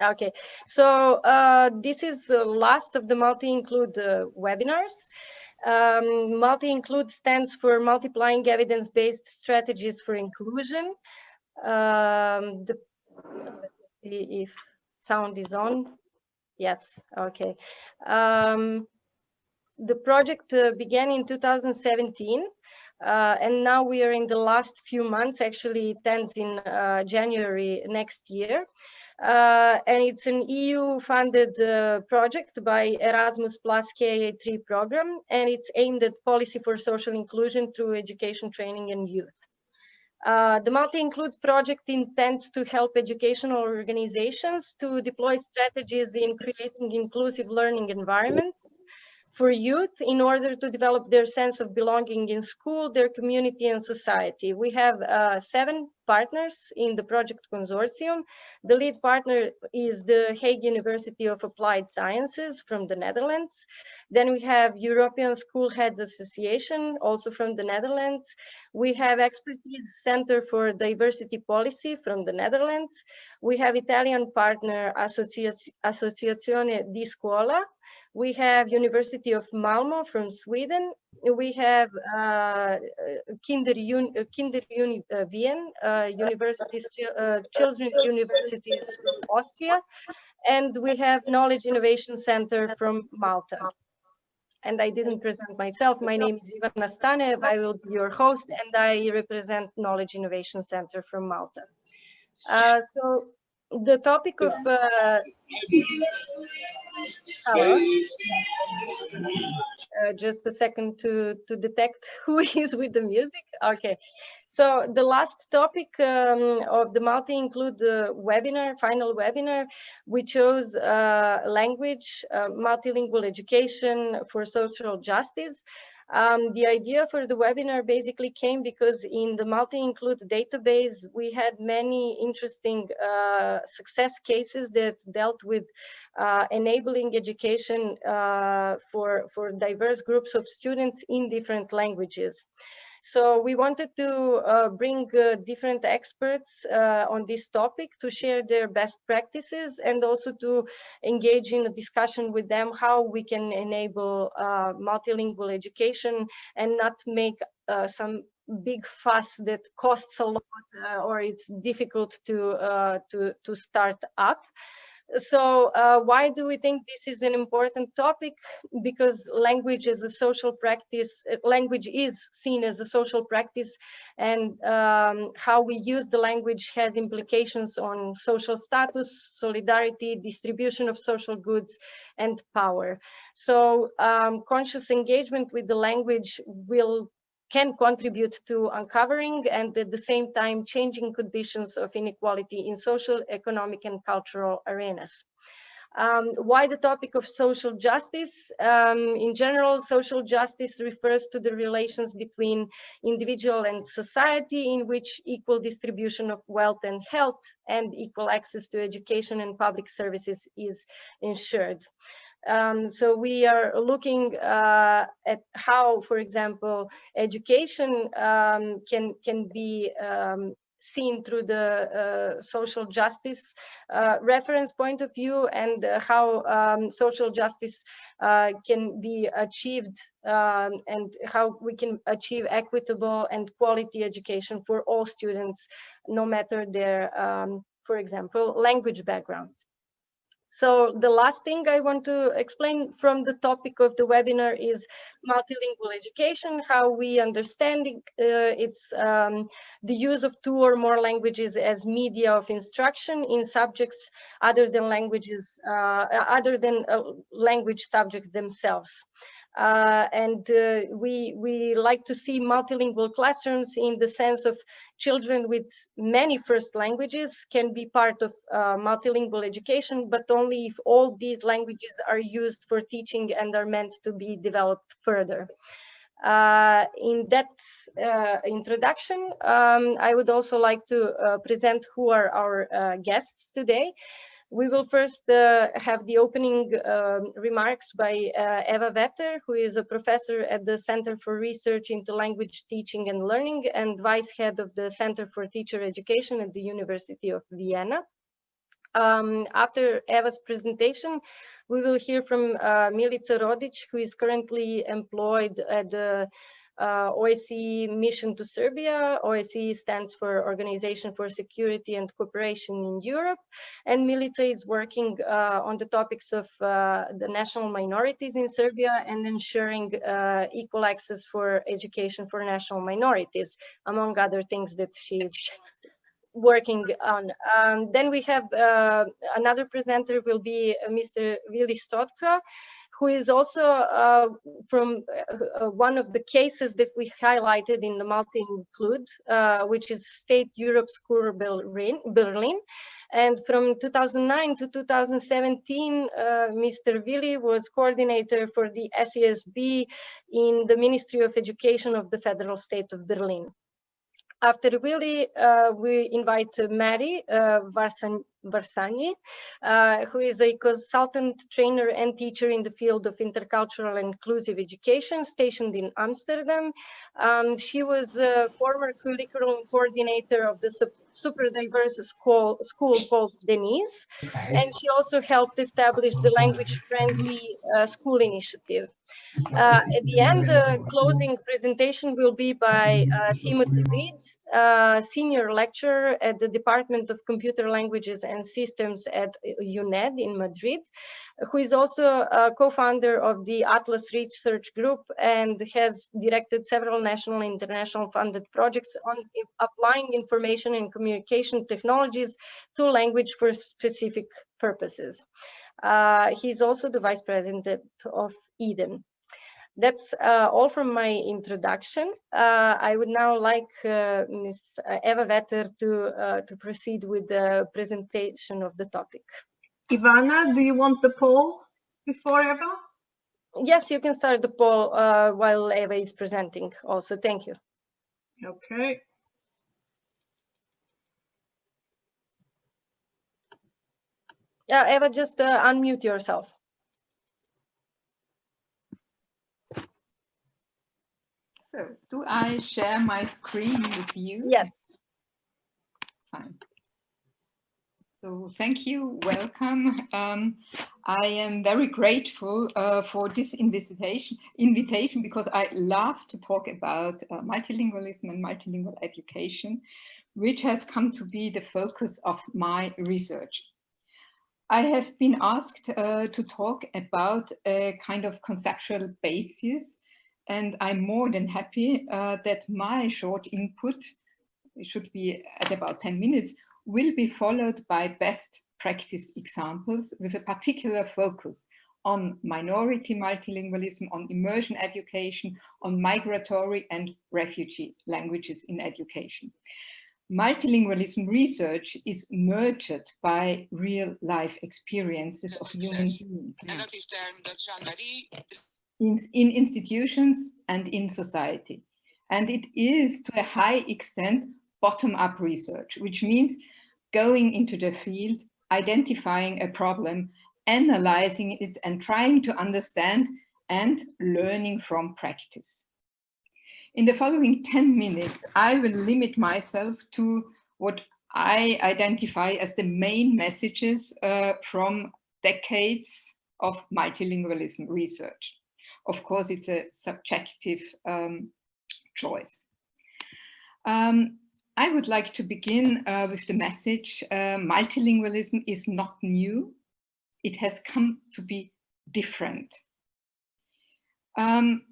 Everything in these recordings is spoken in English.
Okay, so uh, this is the last of the multi-include uh, webinars. Um, multi-include stands for multiplying evidence-based strategies for inclusion. Um, the, if sound is on. Yes, okay. Um, the project uh, began in 2017 uh, and now we are in the last few months, actually it ends in uh, January next year. Uh, and it's an EU-funded uh, project by Erasmus Plus KA3 program, and it's aimed at policy for social inclusion through education, training, and youth. Uh, the multi-include project intends to help educational organizations to deploy strategies in creating inclusive learning environments for youth in order to develop their sense of belonging in school, their community and society. We have uh, seven partners in the project consortium. The lead partner is the Hague University of Applied Sciences from the Netherlands. Then we have European School Heads Association, also from the Netherlands. We have Expertise Center for Diversity Policy from the Netherlands. We have Italian partner Associazione di Scuola. We have University of Malmo from Sweden. We have uh, Kinder, Un Kinder Uni Wien, uh, uh, Children's Universities from Austria. And we have Knowledge Innovation Center from Malta and I didn't present myself. My name is Ivana Stanev. I will be your host, and I represent Knowledge Innovation Center from Malta. Uh, so the topic of uh. Uh, just a second to to detect who is with the music. Okay, so the last topic um, of the multi-include uh, webinar, final webinar, we chose uh, language, uh, multilingual education for social justice. Um, the idea for the webinar basically came because in the multi-include database, we had many interesting uh, success cases that dealt with uh, enabling education uh, for, for diverse groups of students in different languages. So we wanted to uh, bring uh, different experts uh, on this topic to share their best practices and also to engage in a discussion with them how we can enable uh, multilingual education and not make uh, some big fuss that costs a lot uh, or it's difficult to to to start up so uh, why do we think this is an important topic? Because language is a social practice, uh, language is seen as a social practice and um, how we use the language has implications on social status, solidarity, distribution of social goods and power. So um, conscious engagement with the language will can contribute to uncovering and at the same time changing conditions of inequality in social, economic and cultural arenas. Um, why the topic of social justice? Um, in general, social justice refers to the relations between individual and society in which equal distribution of wealth and health and equal access to education and public services is ensured. Um, so we are looking uh, at how, for example, education um, can can be um, seen through the uh, social justice uh, reference point of view and uh, how um, social justice uh, can be achieved um, and how we can achieve equitable and quality education for all students, no matter their, um, for example, language backgrounds. So the last thing I want to explain from the topic of the webinar is multilingual education, how we understand it, uh, it's um, the use of two or more languages as media of instruction in subjects other than languages, uh, other than uh, language subjects themselves. Uh, and uh, we we like to see multilingual classrooms in the sense of children with many first languages can be part of uh, multilingual education, but only if all these languages are used for teaching and are meant to be developed further. Uh, in that uh, introduction, um, I would also like to uh, present who are our guests today. We will first uh, have the opening um, remarks by uh, Eva Vetter, who is a professor at the Center for Research into Language Teaching and Learning and vice head of the Center for Teacher Education at the University of Vienna. Um, after Eva's presentation, we will hear from uh, Milica Rodic, who is currently employed at the uh, OSCE mission to Serbia. OSCE stands for Organization for Security and Cooperation in Europe. And Milica is working uh, on the topics of uh, the national minorities in Serbia and ensuring uh, equal access for education for national minorities, among other things that she's working on. Um, then we have uh, another presenter will be Mr. Willy Stotka, who is also uh, from uh, uh, one of the cases that we highlighted in the multi-include, uh, which is State Europe School Berlin. And from 2009 to 2017, Mr. Willy was coordinator for the SESB in the Ministry of Education of the Federal State of Berlin. After Willy, uh, we invite Mary uh, Varsani, uh, who is a consultant trainer and teacher in the field of intercultural and inclusive education stationed in Amsterdam. Um, she was a former curriculum coordinator of the super diverse school, school called Denise, and she also helped establish the language-friendly uh, school initiative. Uh, at the end, the closing presentation will be by uh, Timothy Read, uh, senior lecturer at the Department of Computer Languages and Systems at UNED in Madrid, who is also a co-founder of the Atlas Research Group and has directed several national and international funded projects on applying information and communication technologies to language for specific purposes. Uh, he's also the vice president of EDEN. That's uh, all from my introduction. Uh, I would now like uh, Ms. Eva Vetter to, uh, to proceed with the presentation of the topic. Ivana, do you want the poll before Eva? Yes, you can start the poll uh, while Eva is presenting also. Thank you. Okay. Uh, Eva, just unmute yourself. So do I share my screen with you? Yes. Fine. So thank you, welcome. Um, I am very grateful uh, for this invitation, invitation because I love to talk about uh, multilingualism and multilingual education, which has come to be the focus of my research. I have been asked uh, to talk about a kind of conceptual basis and I'm more than happy uh, that my short input, it should be at about 10 minutes, will be followed by best practice examples with a particular focus on minority multilingualism, on immersion education, on migratory and refugee languages in education. Multilingualism research is nurtured by real life experiences of human beings in, in institutions and in society. And it is to a high extent bottom-up research, which means going into the field, identifying a problem, analyzing it and trying to understand and learning from practice. In the following 10 minutes, I will limit myself to what I identify as the main messages uh, from decades of multilingualism research of course, it's a subjective um, choice. Um, I would like to begin uh, with the message, uh, multilingualism is not new. It has come to be different. Um,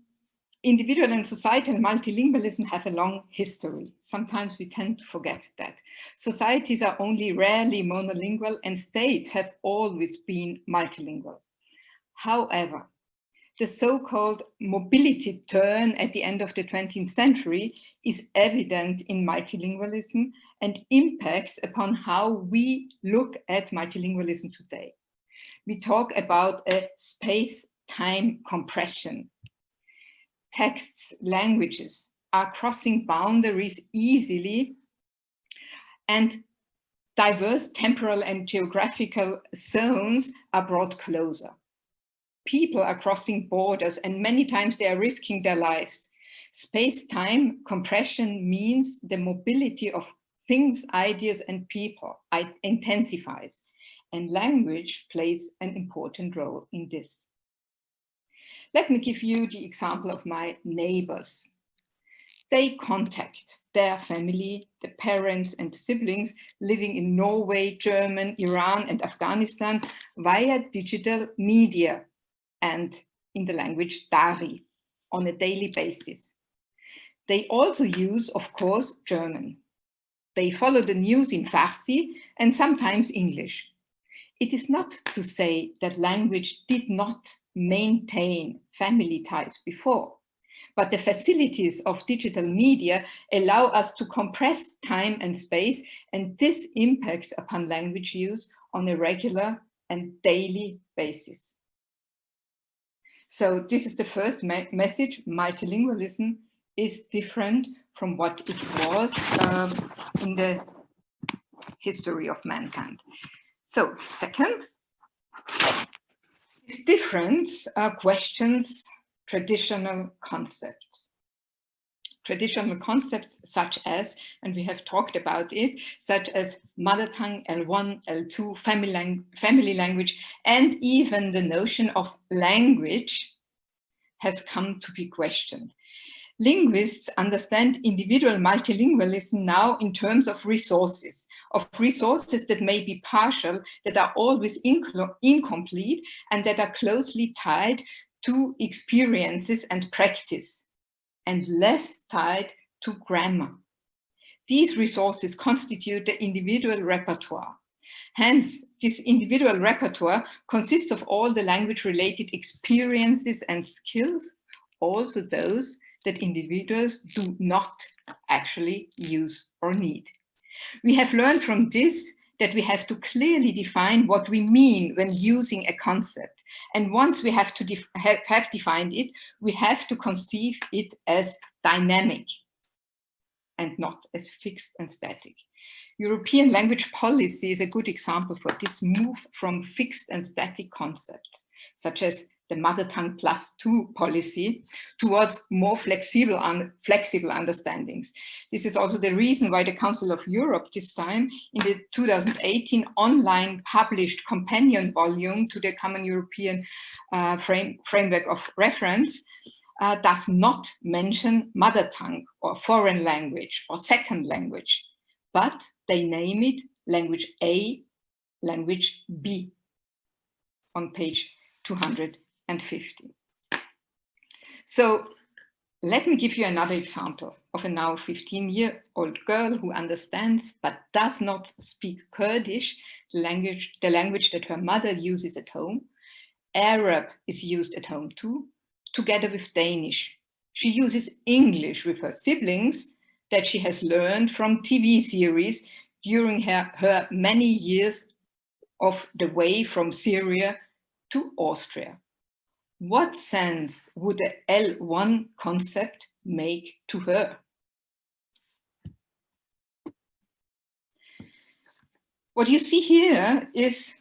individual and societal multilingualism have a long history. Sometimes we tend to forget that. Societies are only rarely monolingual and states have always been multilingual. However, the so-called mobility turn at the end of the 20th century is evident in multilingualism and impacts upon how we look at multilingualism today. We talk about a space-time compression. Texts, languages are crossing boundaries easily and diverse temporal and geographical zones are brought closer people are crossing borders and many times they are risking their lives. Space-time compression means the mobility of things, ideas and people intensifies. and language plays an important role in this. Let me give you the example of my neighbors. They contact their family, the parents and the siblings living in Norway, German, Iran and Afghanistan via digital media and in the language Dari on a daily basis. They also use, of course, German. They follow the news in Farsi and sometimes English. It is not to say that language did not maintain family ties before, but the facilities of digital media allow us to compress time and space, and this impacts upon language use on a regular and daily basis. So this is the first me message, multilingualism is different from what it was um, in the history of mankind. So second, this difference uh, questions traditional concepts. Traditional concepts such as, and we have talked about it, such as mother tongue, L1, L2, family, lang family language, and even the notion of language has come to be questioned. Linguists understand individual multilingualism now in terms of resources, of resources that may be partial, that are always incomplete, and that are closely tied to experiences and practice, and less tied to grammar. These resources constitute the individual repertoire. Hence, this individual repertoire consists of all the language-related experiences and skills, also those that individuals do not actually use or need. We have learned from this that we have to clearly define what we mean when using a concept. And once we have to def have, have defined it, we have to conceive it as dynamic and not as fixed and static. European language policy is a good example for this move from fixed and static concepts, such as the mother tongue plus two policy towards more flexible, un flexible understandings. This is also the reason why the Council of Europe this time in the 2018 online published companion volume to the Common European uh, frame, Framework of Reference uh, does not mention mother tongue or foreign language or second language, but they name it language A, language B on page 200 and 50. So let me give you another example of a now 15-year-old girl who understands but does not speak Kurdish, the language, the language that her mother uses at home. Arab is used at home too, together with Danish. She uses English with her siblings that she has learned from TV series during her, her many years of the way from Syria to Austria what sense would the L1 concept make to her? What you see here is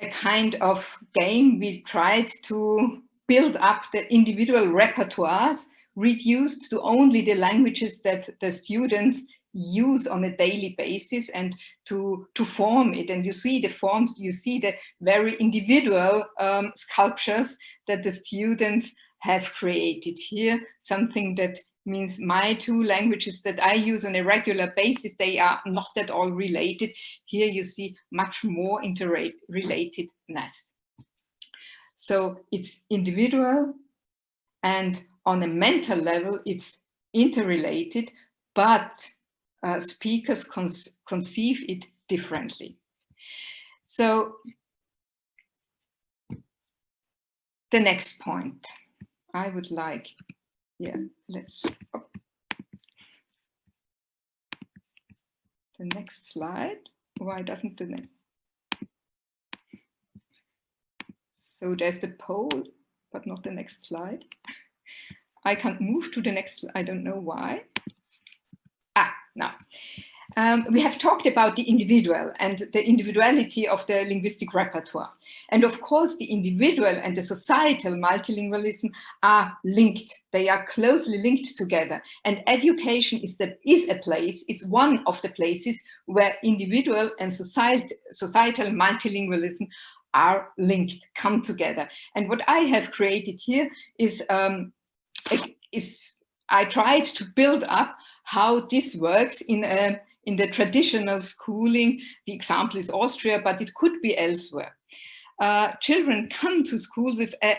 a kind of game we tried to build up the individual repertoires reduced to only the languages that the students use on a daily basis and to, to form it. And you see the forms, you see the very individual um, sculptures that the students have created here, something that means my two languages that I use on a regular basis, they are not at all related. Here you see much more interrelatedness. So it's individual and on a mental level, it's interrelated, but uh, speakers conceive it differently. So the next point I would like, yeah, let's, oh. the next slide. Why doesn't the next? So there's the poll, but not the next slide. I can't move to the next, I don't know why. Now. um, we have talked about the individual and the individuality of the linguistic repertoire. And of course, the individual and the societal multilingualism are linked. They are closely linked together. And education is, the, is a place, is one of the places where individual and societal multilingualism are linked, come together. And what I have created here is, um, is I tried to build up how this works in a in the traditional schooling. The example is Austria, but it could be elsewhere. Uh, children come to school with a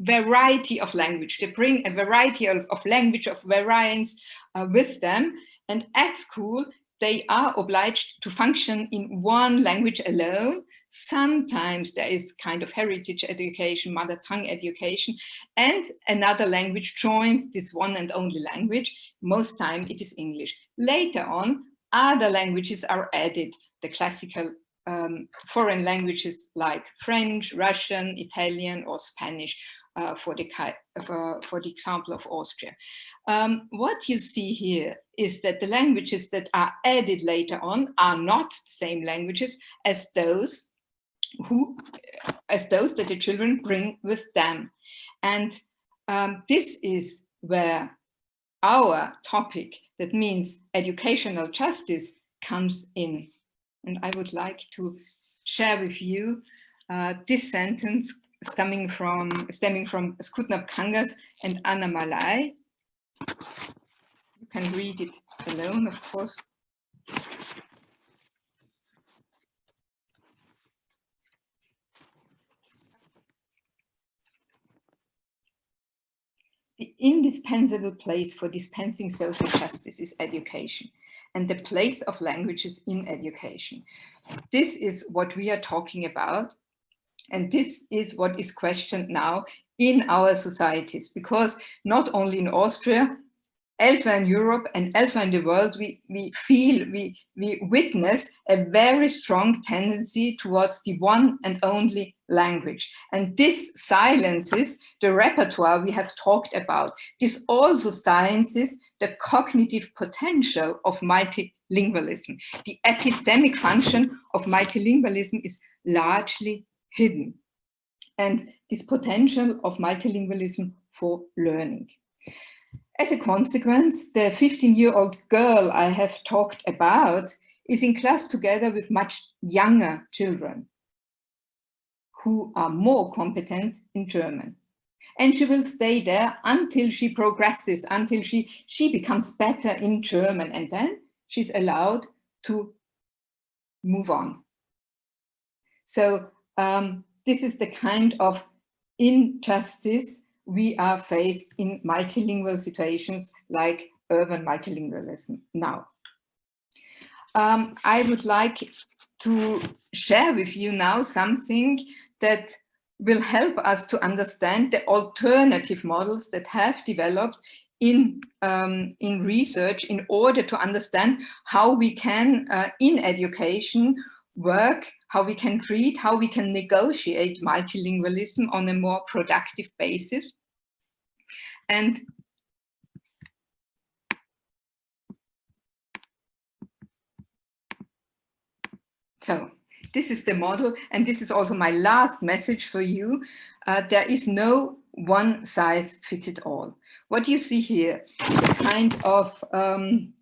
variety of language. They bring a variety of, of language, of variants uh, with them. And at school, they are obliged to function in one language alone. Sometimes there is kind of heritage education, mother tongue education, and another language joins this one and only language. Most time it is English. Later on, other languages are added, the classical um, foreign languages like French, Russian, Italian, or Spanish, uh, for, the, for, for the example of Austria. Um, what you see here is that the languages that are added later on are not the same languages as those who, as those that the children bring with them. And um, this is where our topic, that means educational justice, comes in. And I would like to share with you uh, this sentence stemming from stemming from Skutnabb-Kangas and Anna Malai. You can read it alone, of course. The indispensable place for dispensing social justice is education and the place of languages in education. This is what we are talking about and this is what is questioned now in our societies, because not only in Austria, elsewhere in Europe and elsewhere in the world, we, we feel, we, we witness a very strong tendency towards the one and only language. And this silences the repertoire we have talked about. This also silences the cognitive potential of multilingualism. The epistemic function of multilingualism is largely hidden and this potential of multilingualism for learning. As a consequence, the 15-year-old girl I have talked about is in class together with much younger children who are more competent in German. And she will stay there until she progresses, until she, she becomes better in German. And then she's allowed to move on. So um, this is the kind of injustice we are faced in multilingual situations like urban multilingualism now. Um, I would like to share with you now something that will help us to understand the alternative models that have developed in, um, in research in order to understand how we can, uh, in education, work, how we can treat, how we can negotiate multilingualism on a more productive basis. And so this is the model, and this is also my last message for you. Uh, there is no one size fits it all. What you see here is a kind of, um,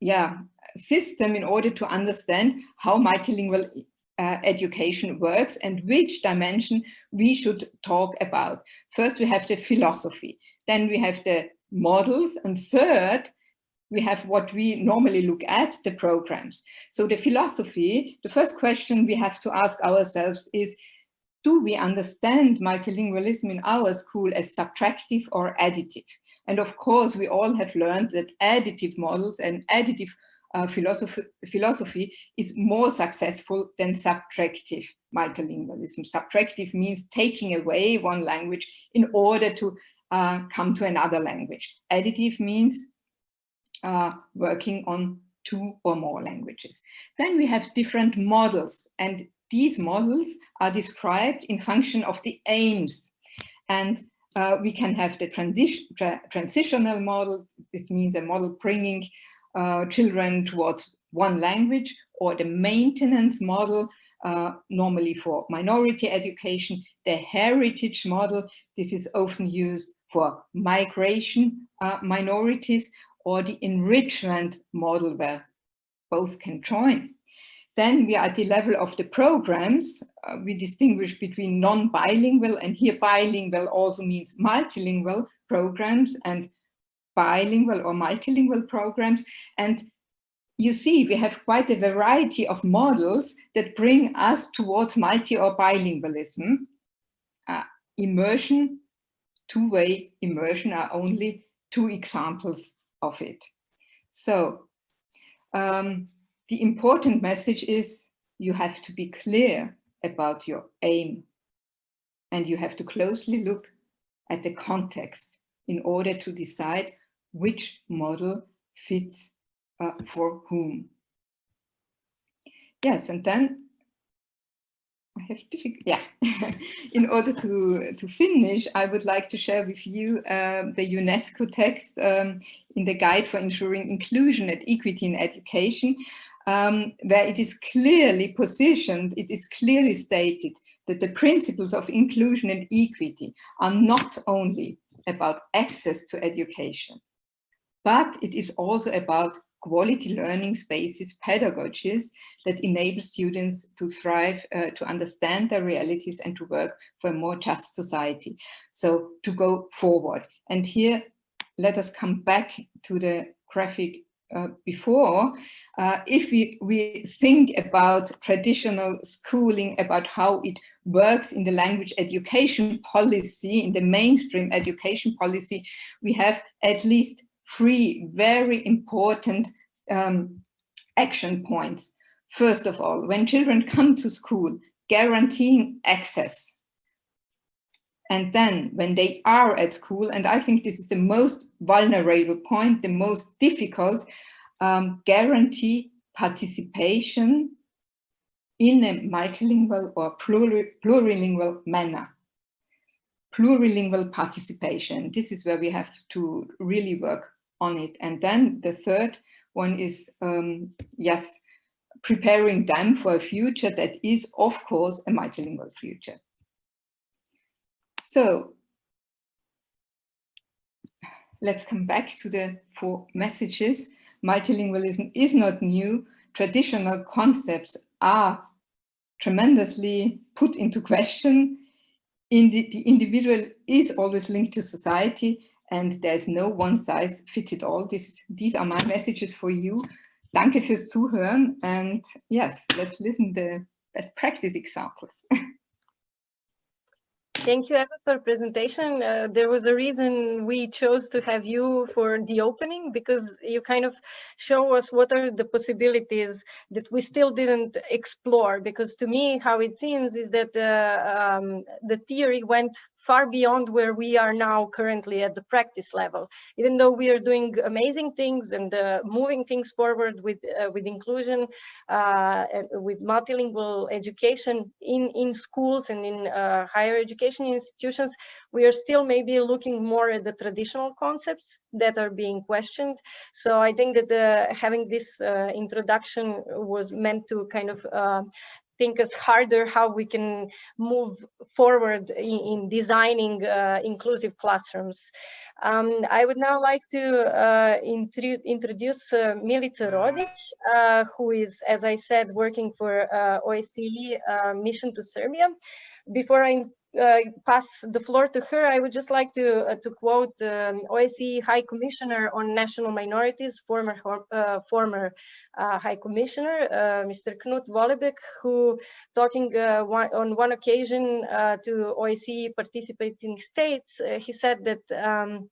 yeah, system in order to understand how multilingual uh, education works and which dimension we should talk about. First, we have the philosophy, then we have the models, and third, we have what we normally look at, the programs. So the philosophy, the first question we have to ask ourselves is, do we understand multilingualism in our school as subtractive or additive? And of course, we all have learned that additive models and additive uh, philosophy, philosophy is more successful than subtractive multilingualism. Subtractive means taking away one language in order to uh, come to another language. Additive means uh, working on two or more languages. Then we have different models and these models are described in function of the aims. And uh, we can have the transition, tra transitional model. This means a model bringing uh, children towards one language or the maintenance model uh, normally for minority education, the heritage model, this is often used for migration uh, minorities or the enrichment model where both can join. Then we are at the level of the programs. Uh, we distinguish between non-bilingual and here bilingual also means multilingual programs and bilingual or multilingual programs. And you see, we have quite a variety of models that bring us towards multi or bilingualism. Uh, immersion, two-way immersion are only two examples of it. So um, the important message is you have to be clear about your aim and you have to closely look at the context in order to decide which model fits uh, for whom. Yes, and then I have yeah. in order to, to finish, I would like to share with you uh, the UNESCO text um, in the Guide for Ensuring Inclusion and Equity in Education, um, where it is clearly positioned, it is clearly stated that the principles of inclusion and equity are not only about access to education, but it is also about quality learning spaces, pedagogies that enable students to thrive, uh, to understand their realities and to work for a more just society. So to go forward. And here, let us come back to the graphic uh, before, uh, if we, we think about traditional schooling, about how it works in the language education policy, in the mainstream education policy, we have at least three very important um, action points. First of all, when children come to school, guaranteeing access. And then when they are at school, and I think this is the most vulnerable point, the most difficult, um, guarantee participation in a multilingual or plurilingual manner. Plurilingual participation, this is where we have to really work on it. And then the third one is, um, yes, preparing them for a future that is, of course, a multilingual future. So let's come back to the four messages. Multilingualism is not new. Traditional concepts are tremendously put into question. Indi the individual is always linked to society and there's no one size fits it all. This is, these are my messages for you. Danke fürs Zuhören and yes, let's listen the best practice examples. Thank you, Eva, for presentation. Uh, there was a reason we chose to have you for the opening because you kind of show us what are the possibilities that we still didn't explore. Because to me, how it seems is that uh, um, the theory went far beyond where we are now currently at the practice level. Even though we are doing amazing things and uh, moving things forward with uh, with inclusion, uh, with multilingual education in in schools and in uh, higher education institutions, we are still maybe looking more at the traditional concepts that are being questioned. So I think that uh, having this uh, introduction was meant to kind of think us harder how we can move forward in, in designing uh, inclusive classrooms. Um, I would now like to uh, introduce uh, Milica Rodic, uh, who is, as I said, working for uh, OSCE uh, mission to Serbia. Before I uh, pass the floor to her, I would just like to uh, to quote um, OSCE High Commissioner on National Minorities, former uh, former uh, High Commissioner, uh, Mr. Knut Vollebæk, who talking uh, one, on one occasion to OSCE participating states, he said that. Um,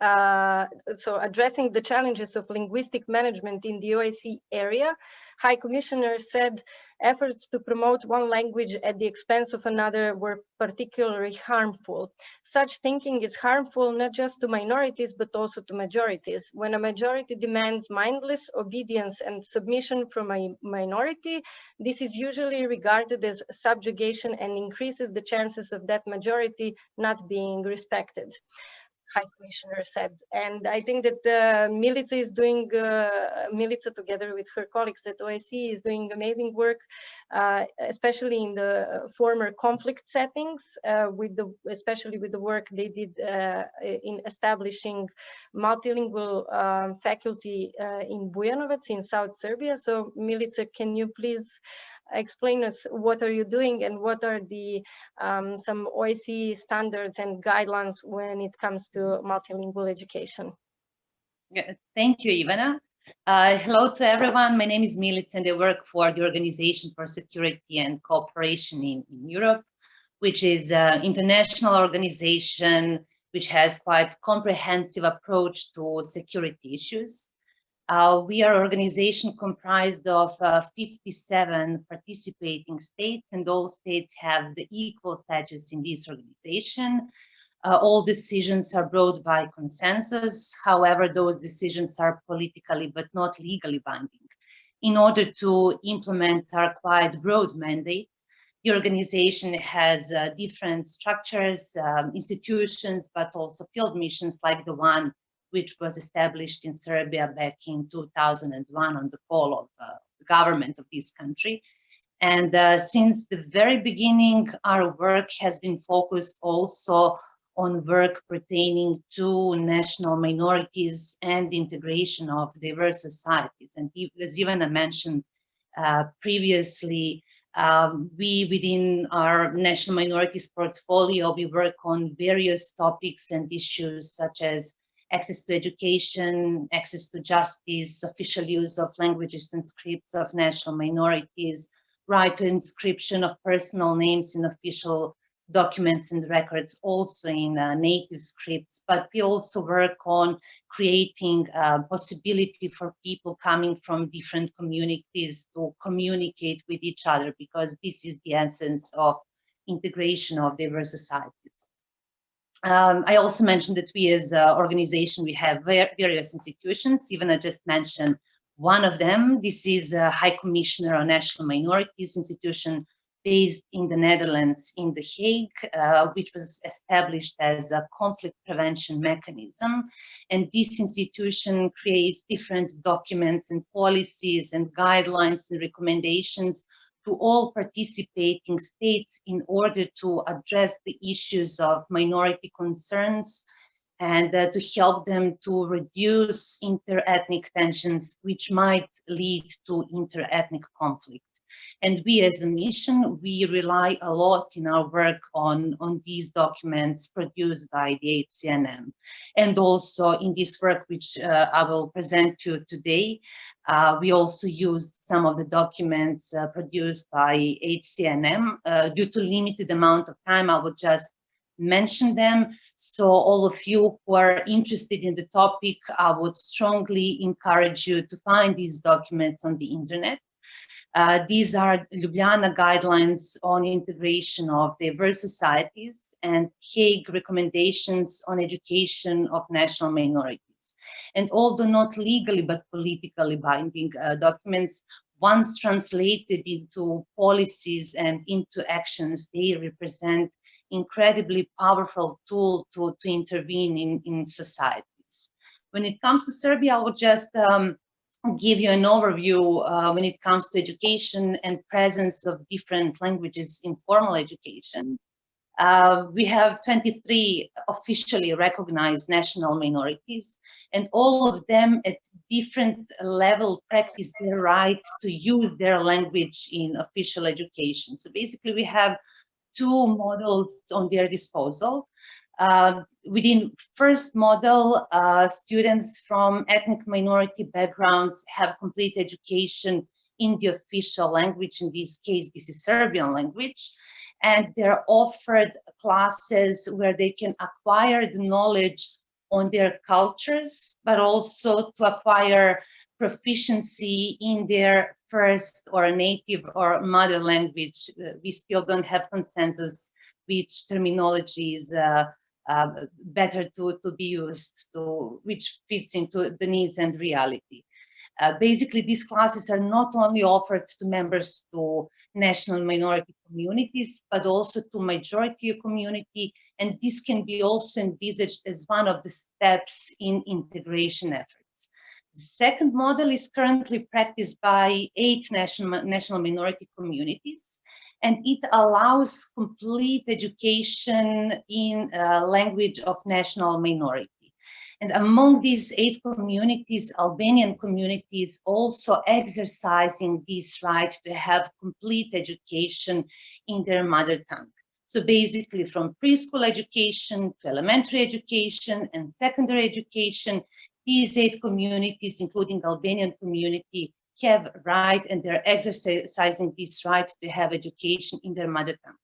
Uh, so addressing the challenges of linguistic management in the OSCE area, High Commissioner said efforts to promote one language at the expense of another were particularly harmful. Such thinking is harmful not just to minorities, but also to majorities. When a majority demands mindless obedience and submission from a minority, this is usually regarded as subjugation and increases the chances of that majority not being respected. High Commissioner said. And I think that uh, Milica is doing, uh, Milica together with her colleagues at OSCE is doing amazing work, uh, especially in the former conflict settings, uh, with the, especially with the work they did uh, in establishing multilingual um, faculty uh, in Bujanovac in South Serbia. So Milica, can you please explain us what are you doing and what are the um, some OSCE standards and guidelines when it comes to multilingual education. Thank you, Ivana. Uh, hello to everyone. My name is Milica and I work for the Organization for Security and Cooperation in, in Europe, which is an international organization which has quite comprehensive approach to security issues. Uh, we are an organization comprised of uh, 57 participating states and all states have the equal status in this organization. Uh, all decisions are brought by consensus. However, those decisions are politically but not legally binding. In order to implement our quite broad mandate, the organization has uh, different structures, um, institutions, but also field missions like the one which was established in Serbia back in 2001 on the call of uh, the government of this country. And uh, since the very beginning, our work has been focused also on work pertaining to national minorities and integration of diverse societies. And as Ivana mentioned uh, previously, um, we within our national minorities portfolio, we work on various topics and issues such as access to education, access to justice, official use of languages and scripts of national minorities, right to inscription of personal names in official documents and records also in uh, native scripts, but we also work on creating a possibility for people coming from different communities to communicate with each other because this is the essence of integration of diverse societies. Um, I also mentioned that we as an organization, we have various institutions, even I just mentioned one of them. This is a High Commissioner on National Minorities institution based in the Netherlands in The Hague, uh, which was established as a conflict prevention mechanism. And this institution creates different documents and policies and guidelines and recommendations to all participating states in order to address the issues of minority concerns and uh, to help them to reduce inter-ethnic tensions, which might lead to inter-ethnic conflict. And we as a mission, we rely a lot in our work on, on these documents produced by the HCNM. And also in this work, which uh, I will present to you today, uh, we also used some of the documents uh, produced by HCNM. Uh, due to limited amount of time, I will just mention them. So all of you who are interested in the topic, I would strongly encourage you to find these documents on the internet. Uh, these are Ljubljana guidelines on integration of diverse societies and Hague recommendations on education of national minorities. And although not legally but politically binding uh, documents, once translated into policies and into actions, they represent incredibly powerful tool to, to intervene in, in societies. When it comes to Serbia, I would just um, give you an overview uh, when it comes to education and presence of different languages in formal education. Uh, we have 23 officially recognized national minorities, and all of them at different level practice their right to use their language in official education. So basically we have two models on their disposal. Uh, within first model, uh, students from ethnic minority backgrounds have complete education in the official language. In this case, this is Serbian language. And they're offered classes where they can acquire the knowledge on their cultures, but also to acquire proficiency in their first or native or mother language. Uh, we still don't have consensus which terminology is uh, uh, better to, to be used to which fits into the needs and reality. Uh, basically, these classes are not only offered to members to national minority communities, but also to majority community, and this can be also envisaged as one of the steps in integration efforts. The second model is currently practiced by eight national, national minority communities, and it allows complete education in uh, language of national minority. And among these eight communities, Albanian communities also exercising this right to have complete education in their mother tongue. So basically from preschool education to elementary education and secondary education, these eight communities, including Albanian community, have right and they're exercising this right to have education in their mother tongue.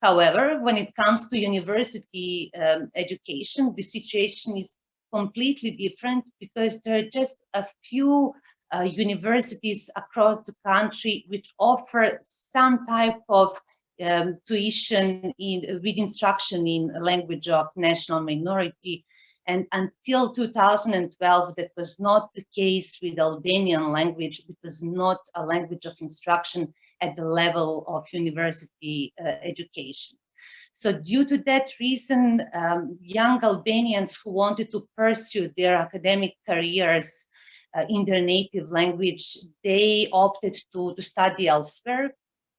However, when it comes to university um, education, the situation is completely different because there are just a few uh, universities across the country which offer some type of um, tuition in, with instruction in language of national minority and until 2012, that was not the case with Albanian language. It was not a language of instruction at the level of university uh, education. So due to that reason, um, young Albanians who wanted to pursue their academic careers uh, in their native language, they opted to, to study elsewhere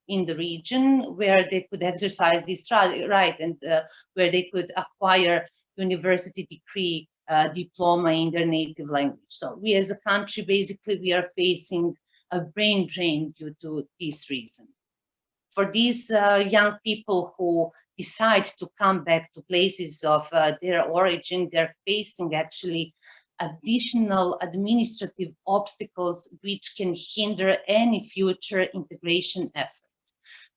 in the region where they could exercise this right and uh, where they could acquire university degree uh, diploma in their native language. So we as a country, basically, we are facing a brain drain due to this reason. For these uh, young people who decide to come back to places of uh, their origin, they're facing actually additional administrative obstacles which can hinder any future integration effort.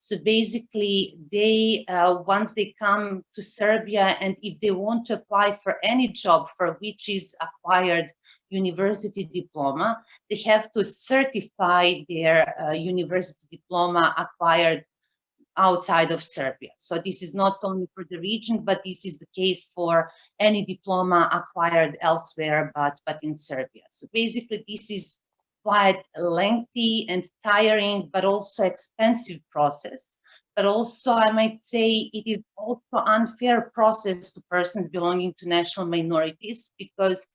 So basically, they uh, once they come to Serbia and if they want to apply for any job for which is acquired university diploma, they have to certify their uh, university diploma acquired outside of Serbia. So this is not only for the region, but this is the case for any diploma acquired elsewhere, but, but in Serbia. So basically, this is quite lengthy and tiring, but also expensive process. But also, I might say it is also unfair process to persons belonging to national minorities because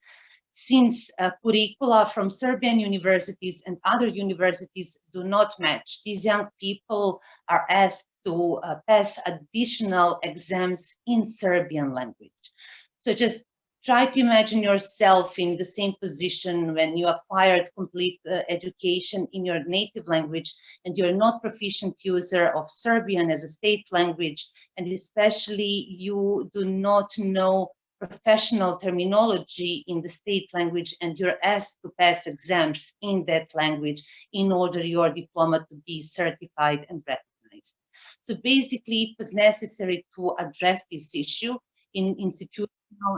since uh, curricula from Serbian universities and other universities do not match, these young people are asked to uh, pass additional exams in Serbian language. So just try to imagine yourself in the same position when you acquired complete uh, education in your native language and you're not proficient user of Serbian as a state language, and especially you do not know professional terminology in the state language and you're asked to pass exams in that language in order your diploma to be certified and recognized. So basically it was necessary to address this issue in institutional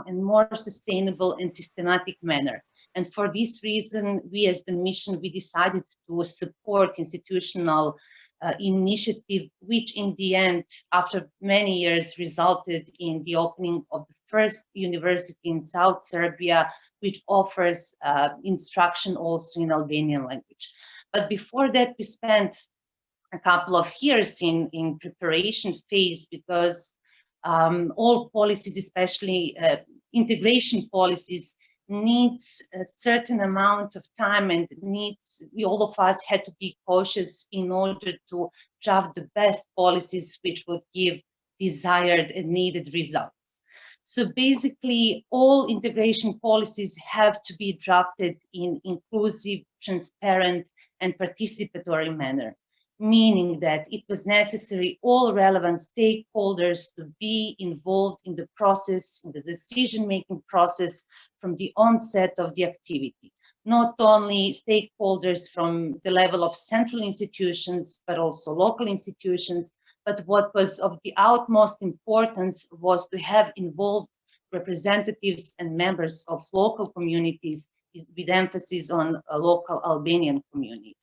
and more sustainable and systematic manner. And for this reason, we as the mission, we decided to support institutional uh, initiative, which in the end, after many years, resulted in the opening of the first university in South Serbia, which offers uh, instruction also in Albanian language. But before that, we spent a couple of years in, in preparation phase because um, all policies, especially uh, integration policies, needs a certain amount of time and needs, all of us had to be cautious in order to draft the best policies which would give desired and needed results. So basically, all integration policies have to be drafted in inclusive, transparent, and participatory manner meaning that it was necessary all relevant stakeholders to be involved in the process, in the decision-making process from the onset of the activity. Not only stakeholders from the level of central institutions, but also local institutions, but what was of the utmost importance was to have involved representatives and members of local communities with emphasis on a local Albanian community.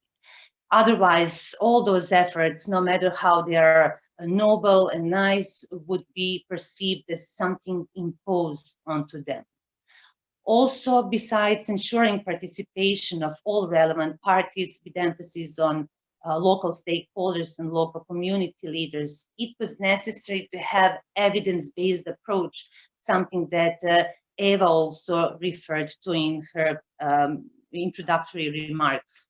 Otherwise, all those efforts, no matter how they are noble and nice, would be perceived as something imposed onto them. Also, besides ensuring participation of all relevant parties with emphasis on uh, local stakeholders and local community leaders, it was necessary to have evidence-based approach, something that uh, Eva also referred to in her um, introductory remarks.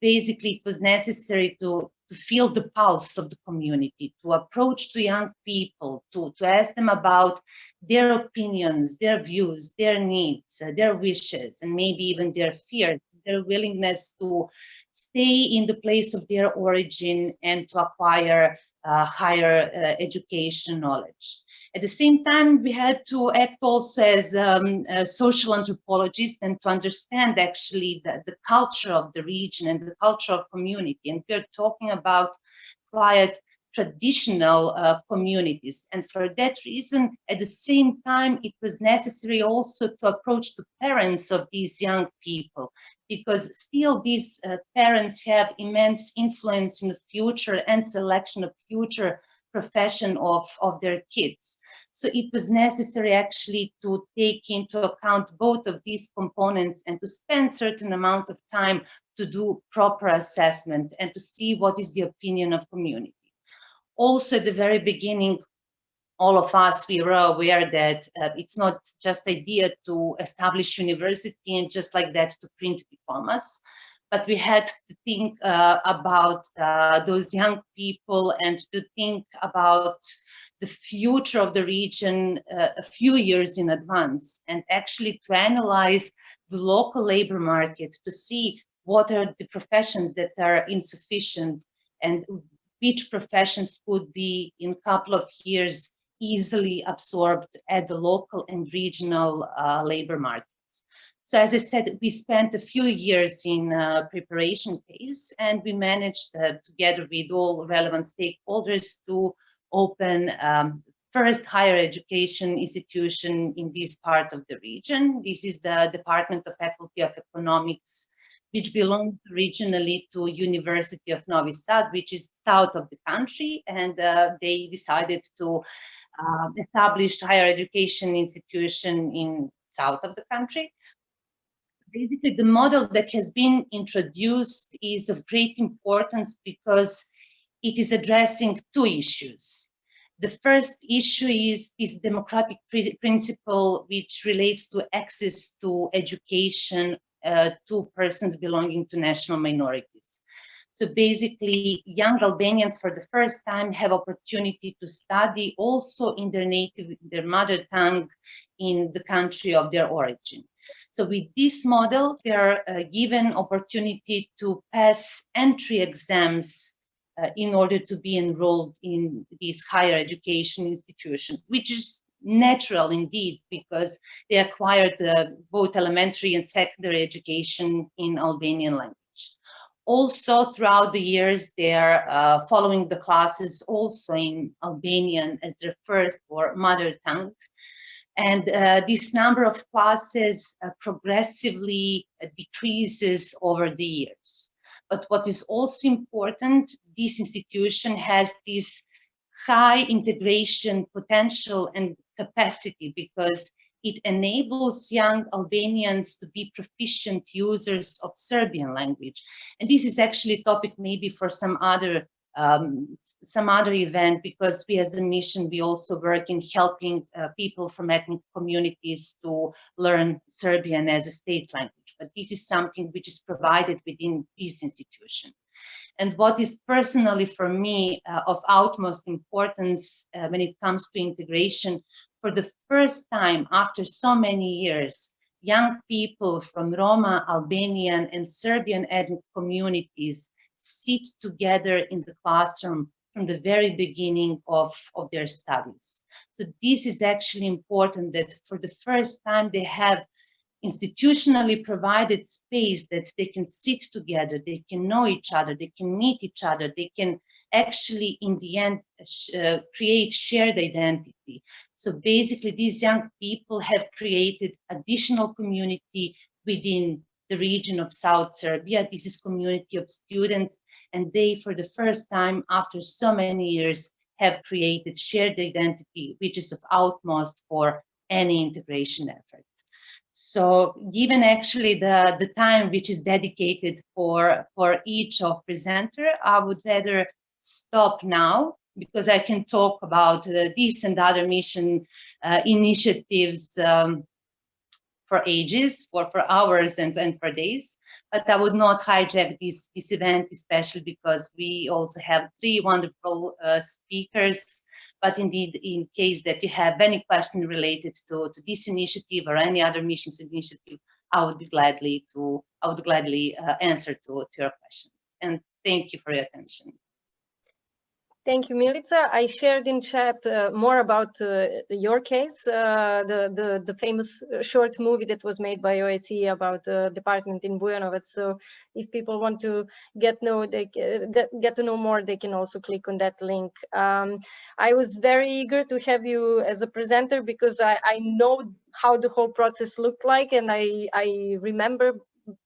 Basically, it was necessary to, to feel the pulse of the community, to approach to young people, to, to ask them about their opinions, their views, their needs, uh, their wishes, and maybe even their fears, their willingness to stay in the place of their origin and to acquire uh, higher uh, education knowledge. At the same time, we had to act also as um, social anthropologists and to understand actually the, the culture of the region and the culture of community. And we're talking about quite traditional uh, communities. And for that reason, at the same time, it was necessary also to approach the parents of these young people, because still these uh, parents have immense influence in the future and selection of future profession of, of their kids. So it was necessary actually to take into account both of these components and to spend certain amount of time to do proper assessment and to see what is the opinion of community. Also at the very beginning, all of us, we were aware that uh, it's not just idea to establish university and just like that to print diplomas, but we had to think uh, about uh, those young people and to think about the future of the region uh, a few years in advance and actually to analyze the local labor market to see what are the professions that are insufficient and which professions could be in a couple of years easily absorbed at the local and regional uh, labor markets. So as I said, we spent a few years in uh, preparation phase and we managed uh, together with all relevant stakeholders to open um, first higher education institution in this part of the region. This is the Department of Faculty of Economics, which belongs regionally to University of Novi Sad, which is south of the country. And uh, they decided to uh, establish higher education institution in south of the country. Basically, the model that has been introduced is of great importance because it is addressing two issues. The first issue is this democratic principle which relates to access to education to persons belonging to national minorities. So basically, young Albanians for the first time have opportunity to study also in their native, their mother tongue in the country of their origin. So with this model, they are uh, given opportunity to pass entry exams uh, in order to be enrolled in this higher education institution, which is natural indeed because they acquired uh, both elementary and secondary education in Albanian language. Also, throughout the years, they are uh, following the classes also in Albanian as their first or mother tongue. And uh, this number of classes uh, progressively uh, decreases over the years. But what is also important, this institution has this high integration potential and capacity because it enables young Albanians to be proficient users of Serbian language. And this is actually a topic maybe for some other um, some other event because we as a mission, we also work in helping uh, people from ethnic communities to learn Serbian as a state language. But this is something which is provided within this institution. And what is personally for me uh, of utmost importance uh, when it comes to integration, for the first time after so many years, young people from Roma, Albanian and Serbian ethnic communities sit together in the classroom from the very beginning of, of their studies. So this is actually important that for the first time they have institutionally provided space that they can sit together, they can know each other, they can meet each other, they can actually in the end uh, create shared identity. So basically these young people have created additional community within the region of South Serbia. This is community of students and they for the first time after so many years have created shared identity which is of utmost for any integration effort. So given actually the, the time which is dedicated for, for each of presenter, I would rather stop now because I can talk about uh, this and other mission uh, initiatives um, for ages, for, for hours and, and for days. But I would not hijack this, this event, especially because we also have three wonderful uh, speakers. But indeed, in case that you have any question related to, to this initiative or any other missions initiative, I would be gladly to I would gladly uh, answer to, to your questions. And thank you for your attention. Thank you, Milica. I shared in chat uh, more about uh, your case, uh, the, the, the famous uh, short movie that was made by OSCE about the department in Bujanovac. So if people want to get know they get, get to know more, they can also click on that link. Um, I was very eager to have you as a presenter because I, I know how the whole process looked like, and I I remember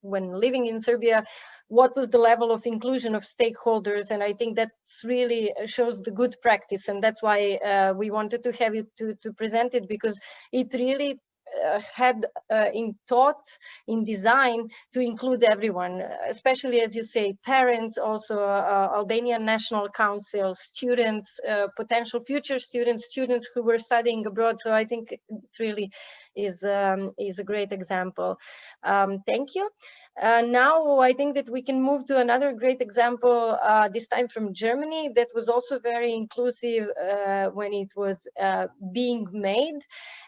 when living in Serbia what was the level of inclusion of stakeholders and i think that really shows the good practice and that's why uh, we wanted to have you to, to present it because it really uh, had uh, in thought in design to include everyone especially as you say parents also uh, albanian national council students uh, potential future students students who were studying abroad so i think it really is um, is a great example. Um, thank you uh, now I think that we can move to another great example, uh, this time from Germany, that was also very inclusive uh, when it was uh, being made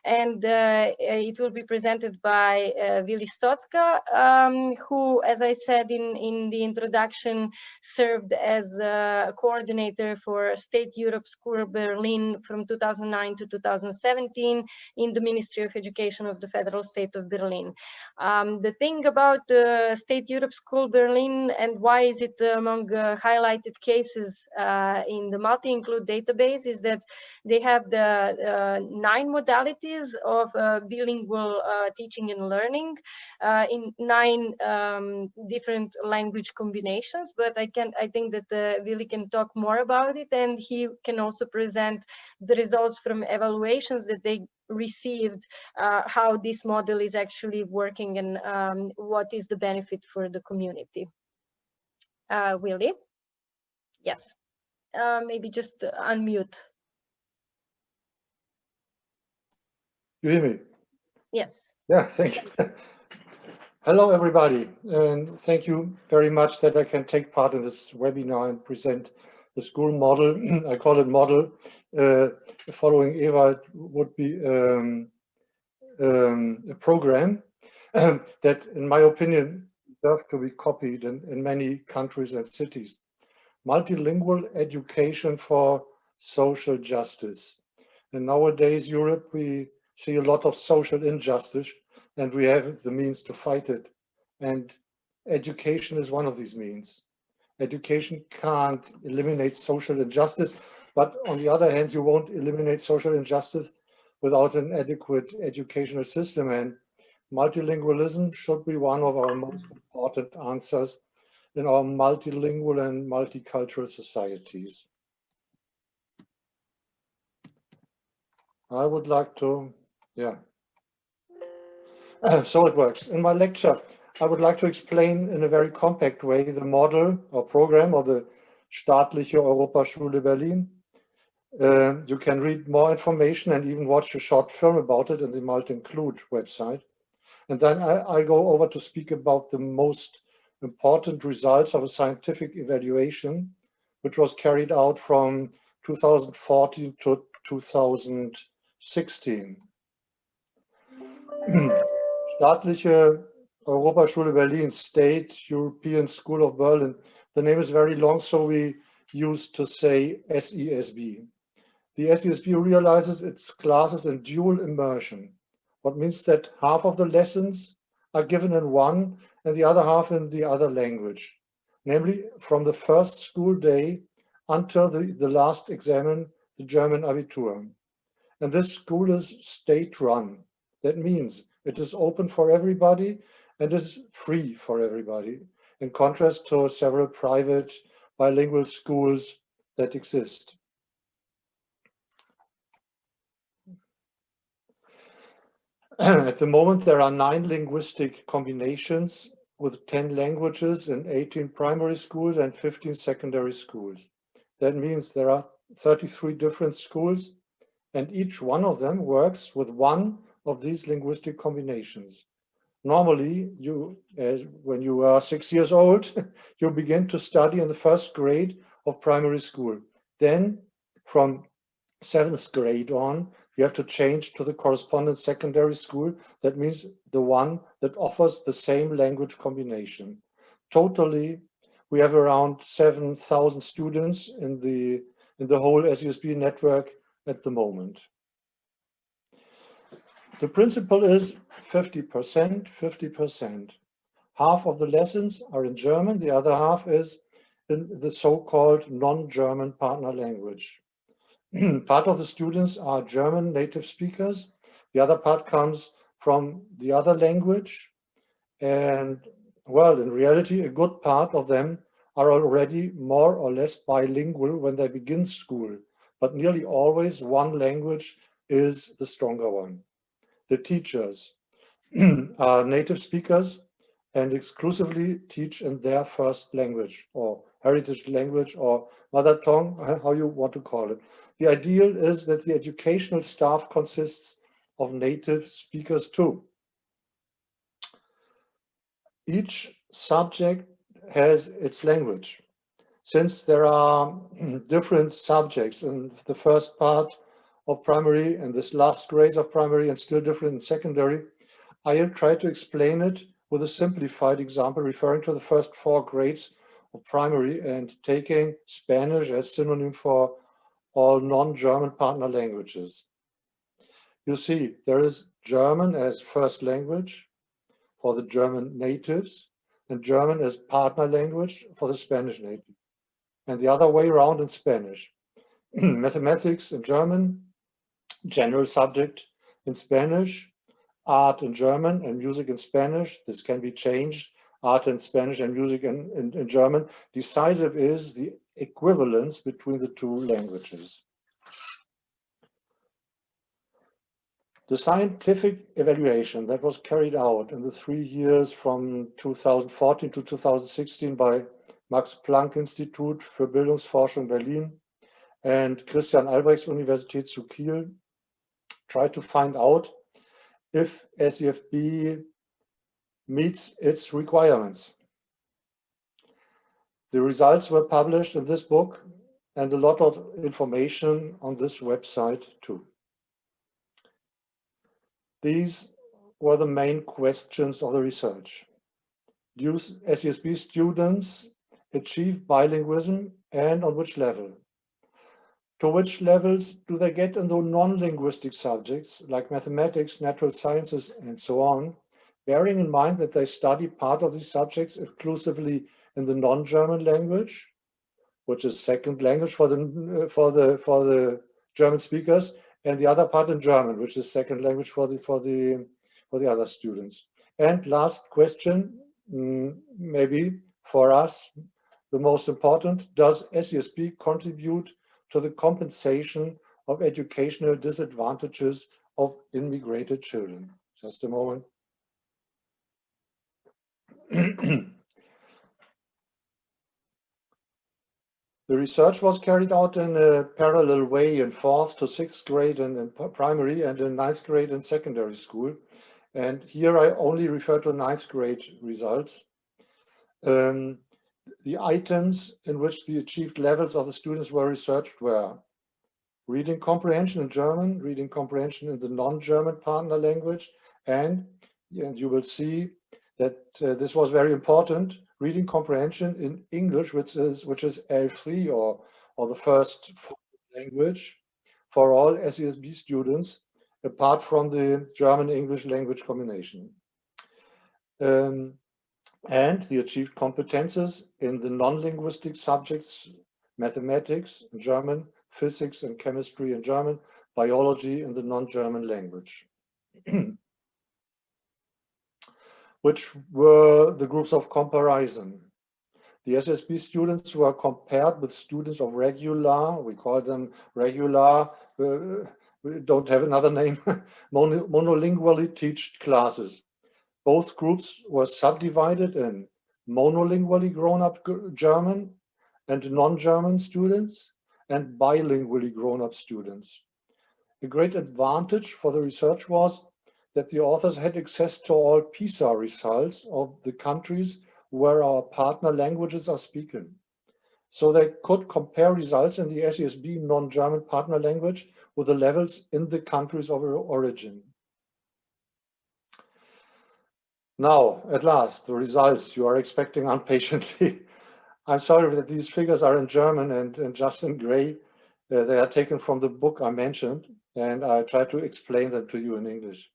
and uh, it will be presented by uh, Willi Stotka, um, who, as I said in, in the introduction, served as a coordinator for State Europe School Berlin from 2009 to 2017 in the Ministry of Education of the Federal State of Berlin. Um, the thing about the State Europe School Berlin and why is it among uh, highlighted cases uh, in the Multinclude database is that they have the uh, nine modalities of uh, bilingual uh, teaching and learning in nine um, different language combinations. But I can, I think that uh, Willi can talk more about it, and he can also present the results from evaluations that they received uh, how this model is actually working and um, what is the benefit for the community. Uh? Yes. Uh, maybe just unmute. You hear me? Yes. Yeah, thank you. Hello, everybody, and thank you very much that I can take part in this webinar and present the school model. I call it model. Uh, following Eva it would be um, um, a program that, in my opinion, deserve to be copied in, in many countries and cities. Multilingual education for social justice. And nowadays, Europe, we see a lot of social injustice and we have the means to fight it. And education is one of these means. Education can't eliminate social injustice, but on the other hand, you won't eliminate social injustice without an adequate educational system. And multilingualism should be one of our most important answers in our multilingual and multicultural societies. I would like to yeah. Uh, so it works. In my lecture, I would like to explain in a very compact way the model or program of the Staatliche Europaschule Berlin. Uh, you can read more information and even watch a short film about it in the Multinclude website. And then I, I go over to speak about the most important results of a scientific evaluation, which was carried out from 2014 to 2016. Staatliche Europaschule Berlin, State European School of Berlin. The name is very long, so we used to say SESB. The SESB realizes its classes in dual immersion, what means that half of the lessons are given in one and the other half in the other language, namely from the first school day until the, the last examen, the German Abitur. And this school is state run. That means it is open for everybody and is free for everybody, in contrast to several private bilingual schools that exist. At the moment, there are nine linguistic combinations with 10 languages in 18 primary schools and 15 secondary schools. That means there are 33 different schools and each one of them works with one of these linguistic combinations. Normally, you, when you are six years old, you begin to study in the first grade of primary school. Then from seventh grade on, you have to change to the corresponding secondary school. That means the one that offers the same language combination. Totally, we have around 7,000 students in the, in the whole SESB network at the moment. The principle is 50%, 50%. Half of the lessons are in German, the other half is in the so-called non-German partner language. part of the students are German native speakers. The other part comes from the other language. And well, in reality, a good part of them are already more or less bilingual when they begin school, but nearly always one language is the stronger one. The teachers are native speakers and exclusively teach in their first language or heritage language or mother tongue, how you want to call it. The ideal is that the educational staff consists of native speakers too. Each subject has its language. Since there are different subjects in the first part of primary and this last grades of primary and still different in secondary, I'll try to explain it with a simplified example referring to the first four grades of primary and taking Spanish as synonym for all non-German partner languages. You see, there is German as first language for the German natives and German as partner language for the Spanish native and the other way around in Spanish. Mathematics in German, general subject in Spanish, art in German and music in Spanish. This can be changed, art in Spanish and music in, in, in German. Decisive is the equivalence between the two languages. The scientific evaluation that was carried out in the three years from 2014 to 2016 by Max Planck Institut für Bildungsforschung Berlin and Christian Albrechts Universität zu Kiel tried to find out if SESB meets its requirements. The results were published in this book and a lot of information on this website too. These were the main questions of the research. Do SESB students achieve bilingualism and on which level? To which levels do they get in the non-linguistic subjects like mathematics, natural sciences, and so on, bearing in mind that they study part of these subjects exclusively in the non-German language, which is second language for the for the for the German speakers, and the other part in German, which is second language for the for the for the other students. And last question, mm, maybe for us, the most important, does SESB contribute to the compensation of educational disadvantages of immigrated children? Just a moment. The research was carried out in a parallel way in fourth to sixth grade and in primary and in ninth grade and secondary school. And here I only refer to ninth grade results. Um, the items in which the achieved levels of the students were researched were reading comprehension in German, reading comprehension in the non-German partner language, and, and you will see that uh, this was very important, reading comprehension in English, which is which is L3 or or the first language for all SESB students, apart from the German-English language combination. Um, and the achieved competences in the non-linguistic subjects, mathematics in German, physics and chemistry in German, biology in the non-German language. which were the groups of comparison. The SSB students were compared with students of regular, we call them regular, uh, we don't have another name, mono, monolingually teached classes. Both groups were subdivided in monolingually grown-up German and non-German students and bilingually grown-up students. A great advantage for the research was that the authors had access to all PISA results of the countries where our partner languages are spoken. So they could compare results in the SESB non-German partner language with the levels in the countries of origin. Now, at last, the results you are expecting impatiently. I'm sorry that these figures are in German and, and just in gray. Uh, they are taken from the book I mentioned, and I try to explain them to you in English.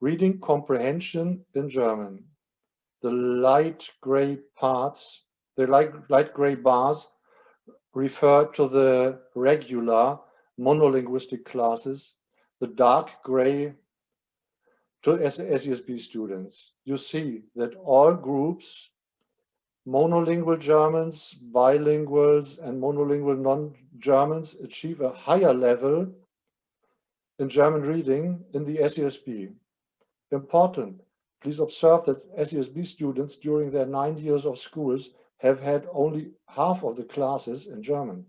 Reading comprehension in German. The light gray parts, the light, light gray bars refer to the regular monolinguistic classes. The dark gray to SESB students. You see that all groups, monolingual Germans, bilinguals, and monolingual non-Germans achieve a higher level in German reading in the SESB. Important, please observe that SESB students during their nine years of schools have had only half of the classes in German.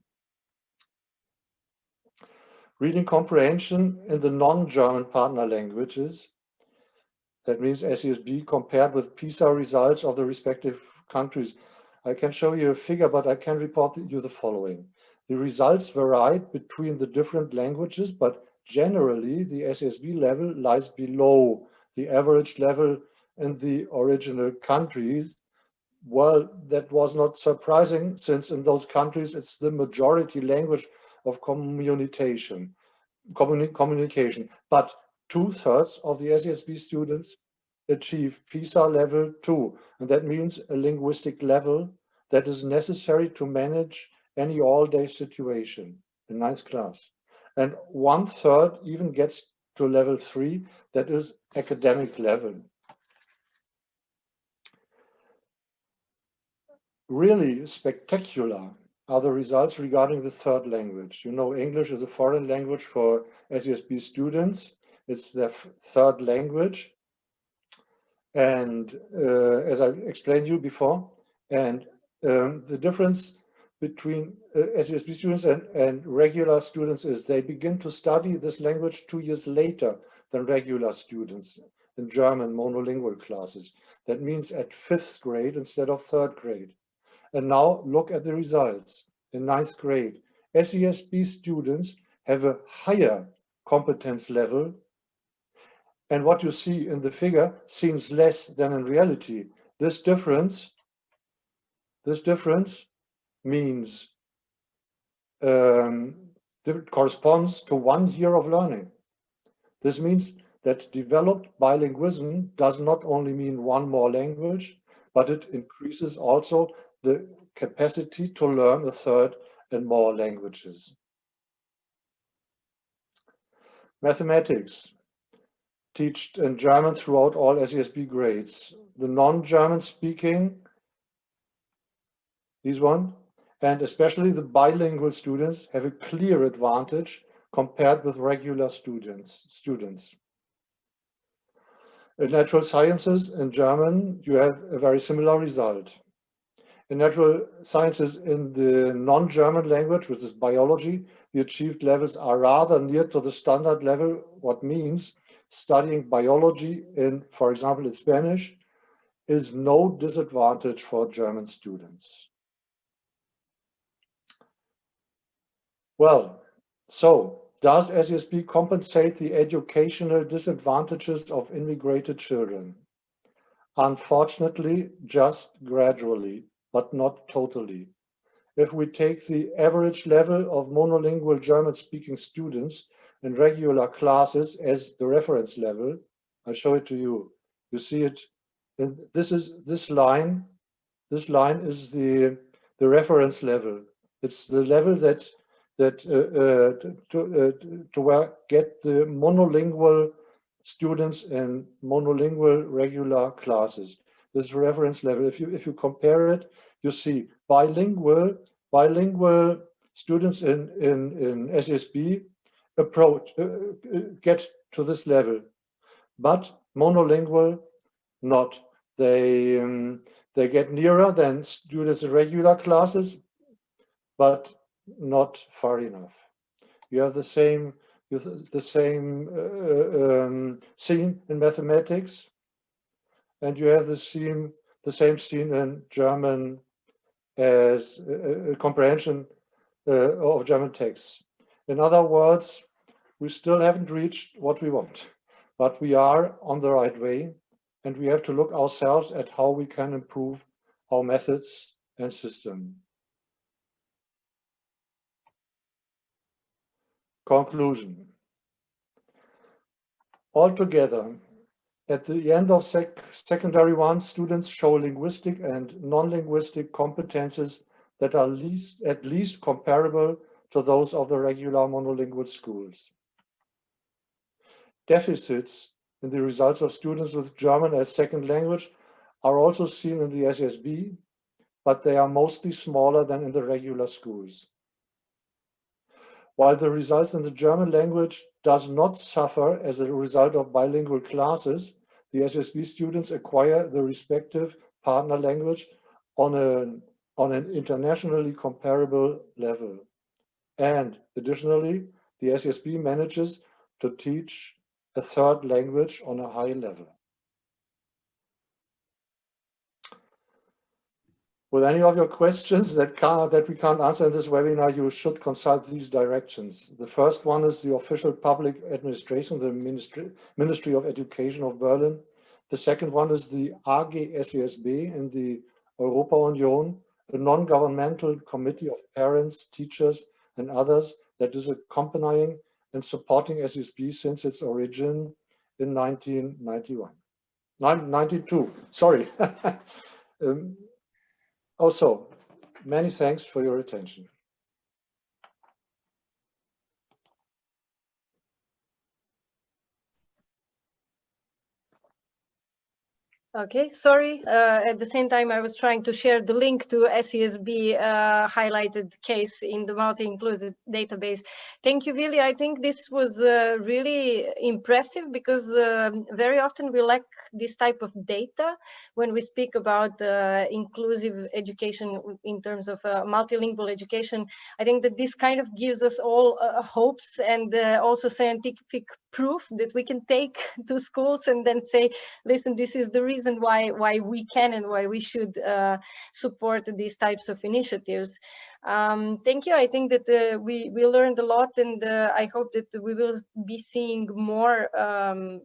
Reading comprehension in the non-German partner languages that means SESB compared with PISA results of the respective countries. I can show you a figure, but I can report you the following. The results varied between the different languages, but generally the SESB level lies below the average level in the original countries. Well, that was not surprising since in those countries it's the majority language of communication. Communi communication. But two-thirds of the SESB students achieve PISA level two, and that means a linguistic level that is necessary to manage any all-day situation in ninth class. And one-third even gets to level three, that is academic level. Really spectacular are the results regarding the third language. You know, English is a foreign language for SESB students. It's their third language. And uh, as I explained you before, and um, the difference between uh, SESB students and, and regular students is they begin to study this language two years later than regular students in German monolingual classes. That means at fifth grade instead of third grade. And now look at the results. In ninth grade, SESB students have a higher competence level and what you see in the figure seems less than in reality. This difference, this difference means um, corresponds to one year of learning. This means that developed bilingualism does not only mean one more language, but it increases also the capacity to learn a third and more languages. Mathematics teach in German throughout all SESB grades. The non-German speaking, these one, and especially the bilingual students have a clear advantage compared with regular students. students. In natural sciences in German, you have a very similar result. In natural sciences in the non-German language, which is biology, the achieved levels are rather near to the standard level, what means studying biology in, for example, in Spanish, is no disadvantage for German students. Well, so does SESB compensate the educational disadvantages of immigrated children? Unfortunately, just gradually, but not totally. If we take the average level of monolingual German-speaking students in regular classes as the reference level. I show it to you. You see it. And this is this line. This line is the the reference level. It's the level that that uh, uh, to uh, to get the monolingual students in monolingual regular classes. This reference level. If you if you compare it, you see bilingual bilingual students in in in SESB approach, uh, uh, get to this level, but monolingual, not. They, um, they get nearer than students in regular classes, but not far enough. You have the same, the same uh, um, scene in mathematics, and you have the same, the same scene in German as a, a comprehension uh, of German texts. In other words, we still haven't reached what we want, but we are on the right way, and we have to look ourselves at how we can improve our methods and system. Conclusion. Altogether, at the end of sec secondary one, students show linguistic and non-linguistic competences that are least, at least comparable to those of the regular monolingual schools. Deficits in the results of students with German as second language are also seen in the SSB, but they are mostly smaller than in the regular schools. While the results in the German language does not suffer as a result of bilingual classes, the SSB students acquire the respective partner language on, a, on an internationally comparable level. And additionally, the SSB manages to teach a third language on a high level. With any of your questions that, can, that we can't answer in this webinar, you should consult these directions. The first one is the official public administration, the Ministry, Ministry of Education of Berlin. The second one is the AG SESB in the Europa Union, a non-governmental committee of parents, teachers, and others that is accompanying and supporting SSB since its origin in 1991. 92, sorry. um, also, many thanks for your attention. Okay, sorry. Uh, at the same time, I was trying to share the link to SESB uh, highlighted case in the multi-included database. Thank you, Willi. I think this was uh, really impressive because um, very often we lack this type of data when we speak about uh, inclusive education in terms of uh, multilingual education. I think that this kind of gives us all uh, hopes and also scientific proof that we can take to schools and then say, listen, this is the reason why why we can and why we should uh, support these types of initiatives. Um, thank you. I think that uh, we we learned a lot, and uh, I hope that we will be seeing more um,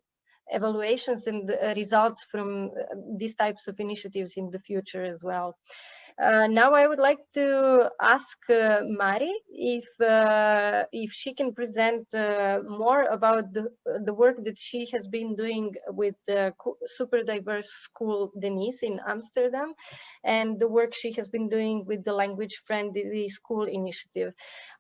evaluations and uh, results from uh, these types of initiatives in the future as well. Uh, now I would like to ask uh, Mari if uh, if she can present uh, more about the, the work that she has been doing with the super diverse school Denise in Amsterdam and the work she has been doing with the language friendly school initiative.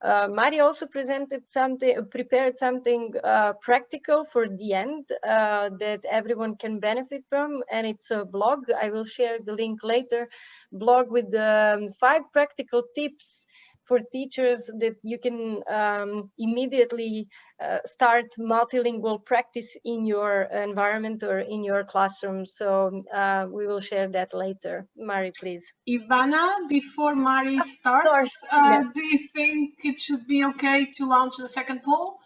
Uh, Mari also presented something, prepared something uh, practical for the end uh, that everyone can benefit from, and it's a blog. I will share the link later. Blog with um, five practical tips for teachers that you can um, immediately uh, start multilingual practice in your environment or in your classroom. So uh, we will share that later. Mari, please. Ivana, before Mari starts, uh, Yeah. do you think it should be okay to launch the second poll?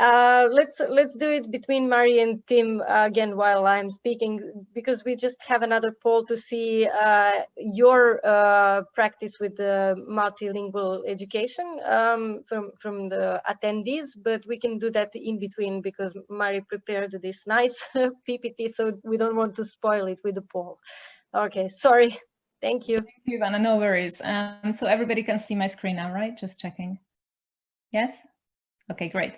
Uh, let's let's do it between Mari and Tim uh, again while I'm speaking because we just have another poll to see uh, your uh, practice with the multilingual education um, from from the attendees, but we can do that in between because Mari prepared this nice PPT, so we don't want to spoil it with the poll. Okay, sorry. Thank you. Thank you, Ivana. No worries. Um, so everybody can see my screen now, right? Just checking. Yes? Okay, great.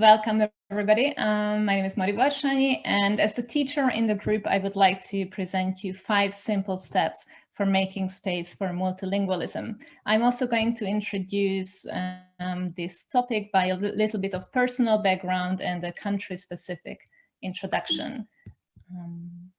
Welcome, everybody. Um, my name is Mari Varshani, and as a teacher in the group, I would like to present you five simple steps for making space for multilingualism. I'm also going to introduce um, this topic by a little bit of personal background and a country-specific introduction. Um,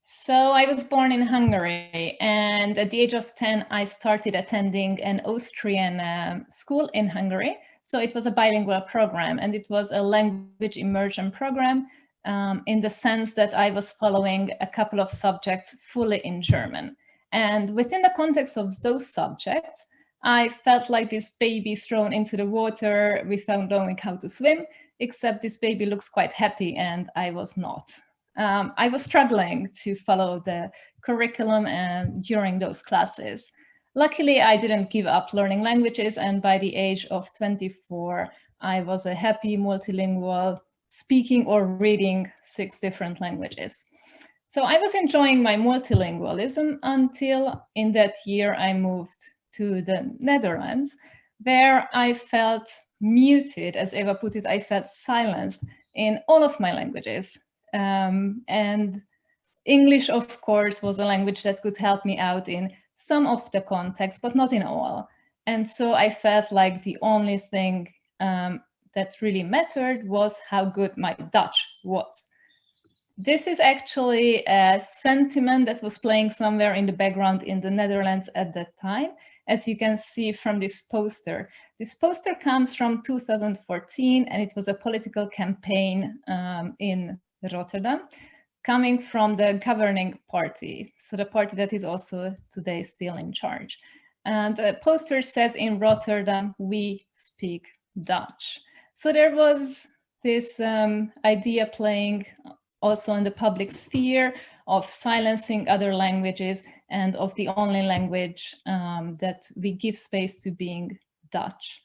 so I was born in Hungary and at the age of 10, I started attending an Austrian um, school in Hungary. So it was a bilingual program and it was a language immersion program um, in the sense that I was following a couple of subjects fully in German. And within the context of those subjects, I felt like this baby thrown into the water without knowing how to swim, except this baby looks quite happy and I was not. Um, I was struggling to follow the curriculum and during those classes. Luckily, I didn't give up learning languages and by the age of 24, I was a happy multilingual speaking or reading six different languages. So I was enjoying my multilingualism until in that year I moved to the Netherlands, where I felt muted, as Eva put it, I felt silenced in all of my languages. Um, and English, of course, was a language that could help me out in some of the context, but not in all. And so I felt like the only thing um, that really mattered was how good my Dutch was. This is actually a sentiment that was playing somewhere in the background in the Netherlands at that time, as you can see from this poster. This poster comes from 2014 and it was a political campaign um, in Rotterdam coming from the governing party, so the party that is also today still in charge. And the poster says in Rotterdam, we speak Dutch. So there was this um, idea playing also in the public sphere of silencing other languages and of the only language um, that we give space to being Dutch.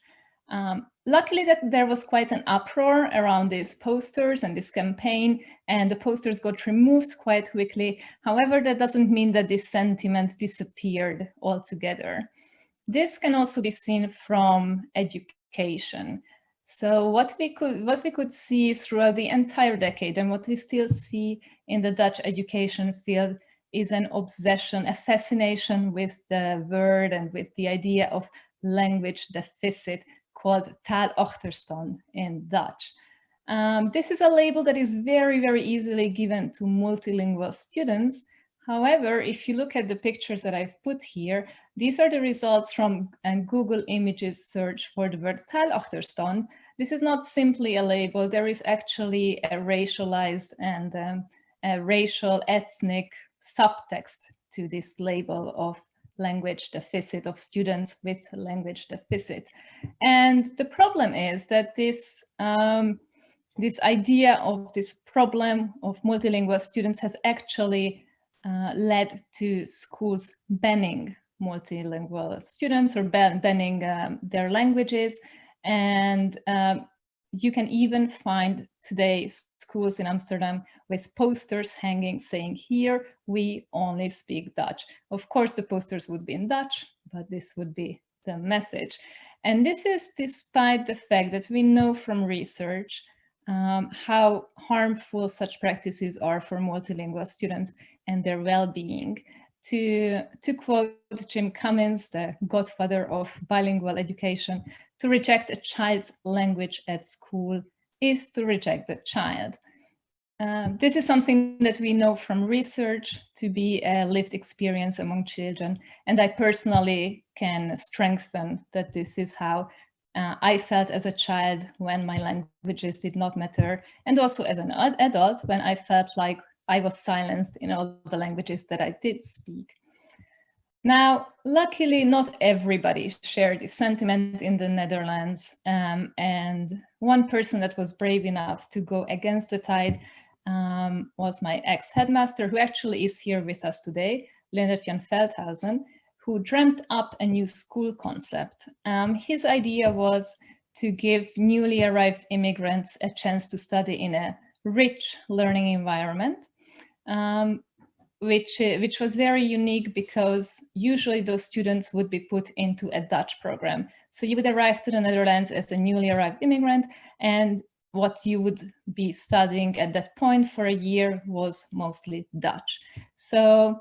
Um, luckily that there was quite an uproar around these posters and this campaign and the posters got removed quite quickly. However, that doesn't mean that this sentiment disappeared altogether. This can also be seen from education. So what we could what we could see throughout the entire decade and what we still see in the Dutch education field is an obsession, a fascination with the word and with the idea of language deficit called taalachterstand in Dutch. Um, this is a label that is very, very easily given to multilingual students. However, if you look at the pictures that I've put here, these are the results from a Google Images search for the word taalachterstand. This is not simply a label, there is actually a racialized and um, a racial ethnic subtext to this label of language deficit of students with language deficit. And the problem is that this, um, this idea of this problem of multilingual students has actually uh, led to schools banning multilingual students or ban banning um, their languages. And um, you can even find today schools in Amsterdam with posters hanging saying here, we only speak Dutch. Of course, the posters would be in Dutch, but this would be the message. And this is despite the fact that we know from research um, how harmful such practices are for multilingual students and their well-being. To, to quote Jim Cummins, the godfather of bilingual education, to reject a child's language at school is to reject the child. Um, this is something that we know from research to be a lived experience among children. And I personally can strengthen that this is how uh, I felt as a child when my languages did not matter. And also as an adult when I felt like I was silenced in all the languages that I did speak. Now, luckily, not everybody shared this sentiment in the Netherlands. Um, and one person that was brave enough to go against the tide um, was my ex-headmaster, who actually is here with us today, Leonard Jan Feldhausen, who dreamt up a new school concept. Um, his idea was to give newly arrived immigrants a chance to study in a rich learning environment. Um, which, uh, which was very unique because usually those students would be put into a Dutch program. So you would arrive to the Netherlands as a newly arrived immigrant and what you would be studying at that point for a year was mostly Dutch. So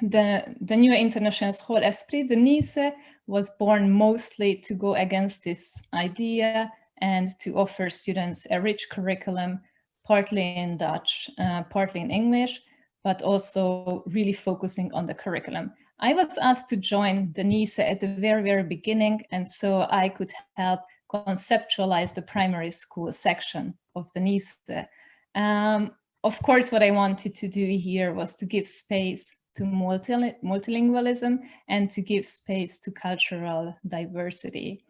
the, the new international school Esprit de Nice was born mostly to go against this idea and to offer students a rich curriculum, partly in Dutch, uh, partly in English, but also really focusing on the curriculum. I was asked to join the NISE at the very, very beginning, and so I could help conceptualize the primary school section of the NISE. Um, of course, what I wanted to do here was to give space to multilingualism and to give space to cultural diversity,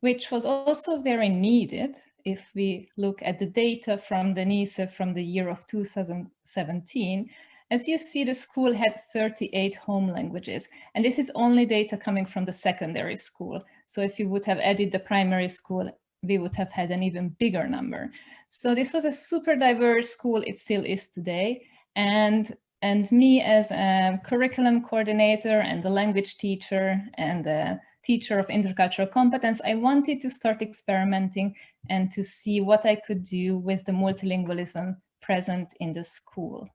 which was also very needed if we look at the data from the NISE from the year of 2017, as you see, the school had 38 home languages, and this is only data coming from the secondary school. So if you would have added the primary school, we would have had an even bigger number. So this was a super diverse school, it still is today. And, and me as a curriculum coordinator and a language teacher and a teacher of intercultural competence, I wanted to start experimenting and to see what I could do with the multilingualism present in the school.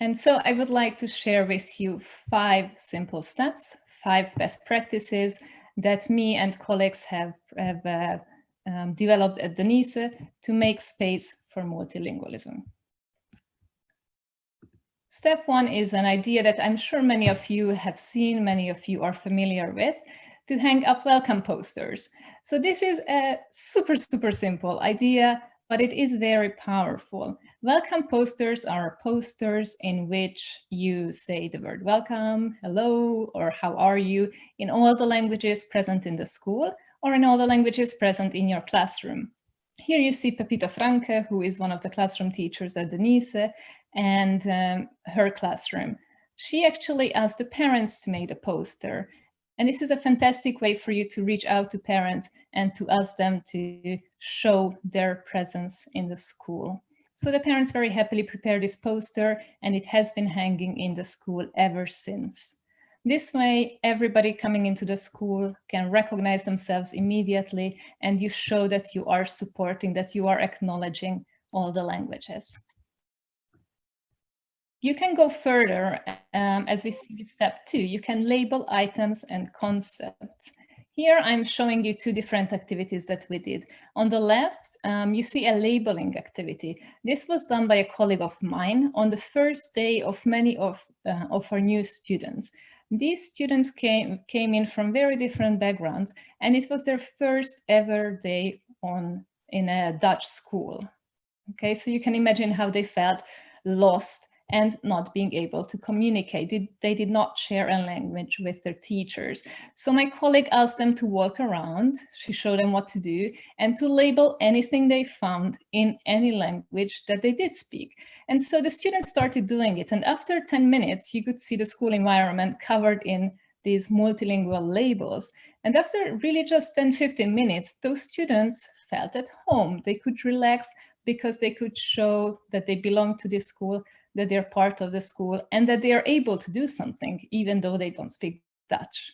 And so I would like to share with you five simple steps, five best practices that me and colleagues have, have uh, um, developed at the NISE to make space for multilingualism. Step one is an idea that I'm sure many of you have seen, many of you are familiar with, to hang up welcome posters. So this is a super, super simple idea, but it is very powerful. Welcome posters are posters in which you say the word welcome, hello, or how are you in all the languages present in the school or in all the languages present in your classroom. Here you see Pepita Franke, who is one of the classroom teachers at the NISE, and um, her classroom. She actually asked the parents to make the poster. And this is a fantastic way for you to reach out to parents and to ask them to show their presence in the school. So the parents very happily prepared this poster and it has been hanging in the school ever since. This way, everybody coming into the school can recognize themselves immediately and you show that you are supporting, that you are acknowledging all the languages. You can go further, um, as we see with step two, you can label items and concepts. Here I'm showing you two different activities that we did. On the left, um, you see a labeling activity. This was done by a colleague of mine on the first day of many of, uh, of our new students. These students came, came in from very different backgrounds and it was their first ever day on in a Dutch school. Okay, so you can imagine how they felt lost and not being able to communicate. They did not share a language with their teachers. So my colleague asked them to walk around, she showed them what to do, and to label anything they found in any language that they did speak. And so the students started doing it. And after 10 minutes, you could see the school environment covered in these multilingual labels. And after really just 10, 15 minutes, those students felt at home. They could relax because they could show that they belong to this school that they're part of the school and that they are able to do something even though they don't speak Dutch.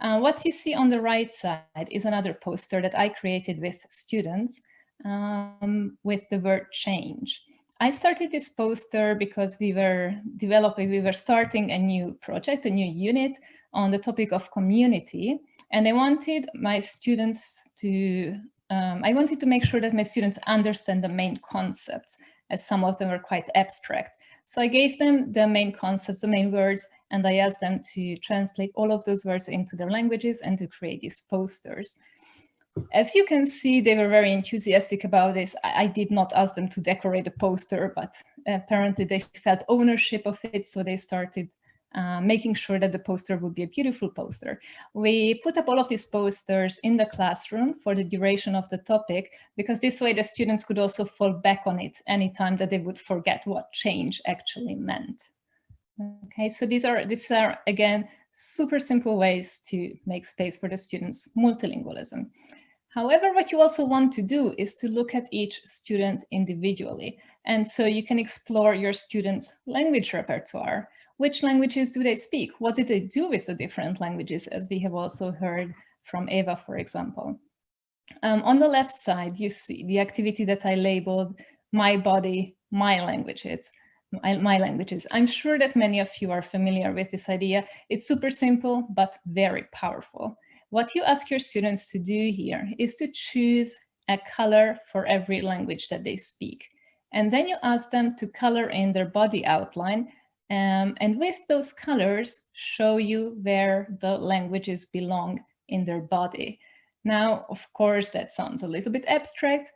Uh, what you see on the right side is another poster that I created with students um, with the word change. I started this poster because we were developing, we were starting a new project, a new unit on the topic of community. And I wanted my students to, um, I wanted to make sure that my students understand the main concepts as some of them were quite abstract. So I gave them the main concepts, the main words, and I asked them to translate all of those words into their languages and to create these posters. As you can see, they were very enthusiastic about this. I, I did not ask them to decorate a poster, but apparently they felt ownership of it, so they started uh, making sure that the poster would be a beautiful poster. We put up all of these posters in the classroom for the duration of the topic, because this way the students could also fall back on it anytime that they would forget what change actually meant. Okay, so these are, these are again, super simple ways to make space for the students' multilingualism. However, what you also want to do is to look at each student individually. And so you can explore your students' language repertoire which languages do they speak? What did they do with the different languages, as we have also heard from Eva, for example. Um, on the left side, you see the activity that I labeled my body, my languages. My, my, languages. I'm sure that many of you are familiar with this idea. It's super simple, but very powerful. What you ask your students to do here is to choose a color for every language that they speak. And then you ask them to color in their body outline um, and with those colors, show you where the languages belong in their body. Now, of course, that sounds a little bit abstract,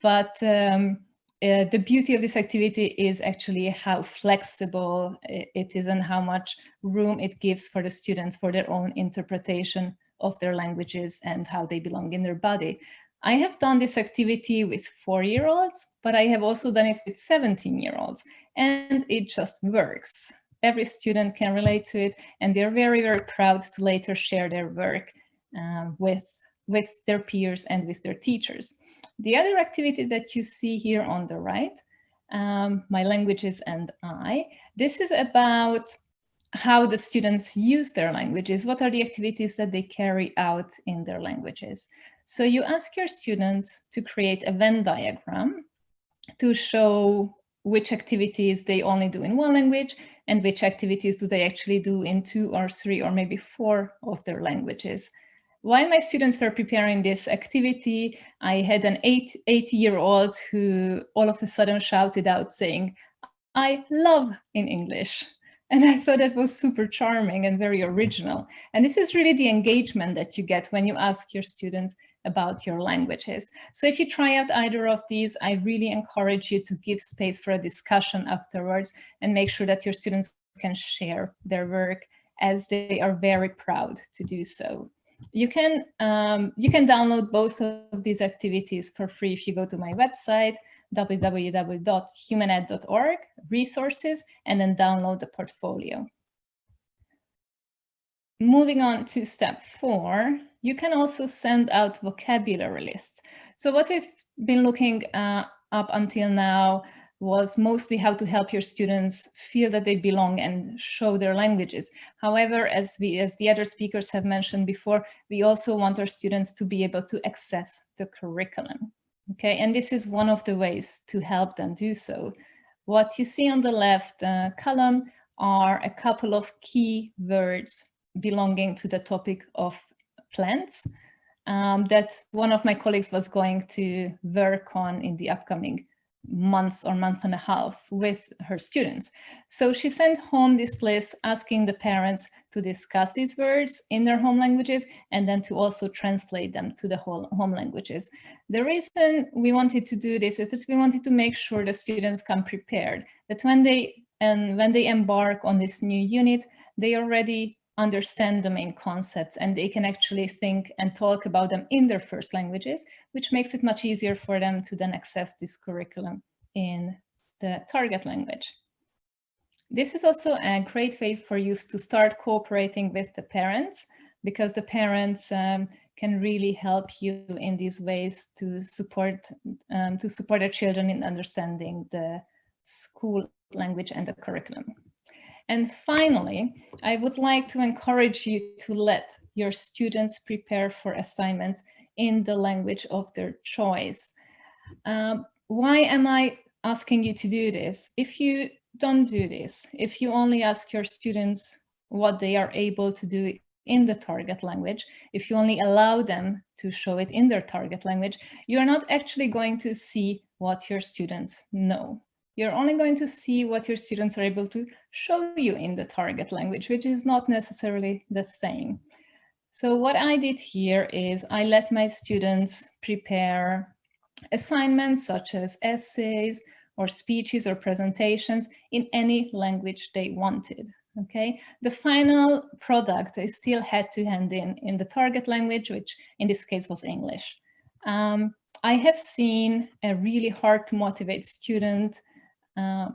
but um, uh, the beauty of this activity is actually how flexible it is and how much room it gives for the students for their own interpretation of their languages and how they belong in their body. I have done this activity with four-year-olds, but I have also done it with 17-year-olds, and it just works. Every student can relate to it, and they're very, very proud to later share their work uh, with, with their peers and with their teachers. The other activity that you see here on the right, um, My Languages and I, this is about how the students use their languages. What are the activities that they carry out in their languages? So you ask your students to create a Venn diagram to show which activities they only do in one language and which activities do they actually do in two or three or maybe four of their languages. While my students were preparing this activity, I had an eight, eight year old who all of a sudden shouted out saying, I love in English. And I thought that was super charming and very original. And this is really the engagement that you get when you ask your students about your languages. So if you try out either of these, I really encourage you to give space for a discussion afterwards and make sure that your students can share their work as they are very proud to do so. You can, um, you can download both of these activities for free if you go to my website, www.humaned.org, resources, and then download the portfolio. Moving on to step four, you can also send out vocabulary lists. So what we've been looking uh, up until now was mostly how to help your students feel that they belong and show their languages. However, as we, as the other speakers have mentioned before, we also want our students to be able to access the curriculum. Okay, and this is one of the ways to help them do so. What you see on the left uh, column are a couple of key words belonging to the topic of plants um, that one of my colleagues was going to work on in the upcoming month or month and a half with her students. So she sent home this list asking the parents to discuss these words in their home languages and then to also translate them to the whole home languages. The reason we wanted to do this is that we wanted to make sure the students come prepared, that when they and when they embark on this new unit, they already understand the main concepts and they can actually think and talk about them in their first languages, which makes it much easier for them to then access this curriculum in the target language. This is also a great way for you to start cooperating with the parents because the parents um, can really help you in these ways to support um, to support their children in understanding the school language and the curriculum. And finally, I would like to encourage you to let your students prepare for assignments in the language of their choice. Um, why am I asking you to do this? If you don't do this, if you only ask your students what they are able to do in the target language, if you only allow them to show it in their target language, you're not actually going to see what your students know you're only going to see what your students are able to show you in the target language, which is not necessarily the same. So what I did here is I let my students prepare assignments such as essays or speeches or presentations in any language they wanted. Okay, the final product I still had to hand in in the target language, which in this case was English. Um, I have seen a really hard to motivate student uh,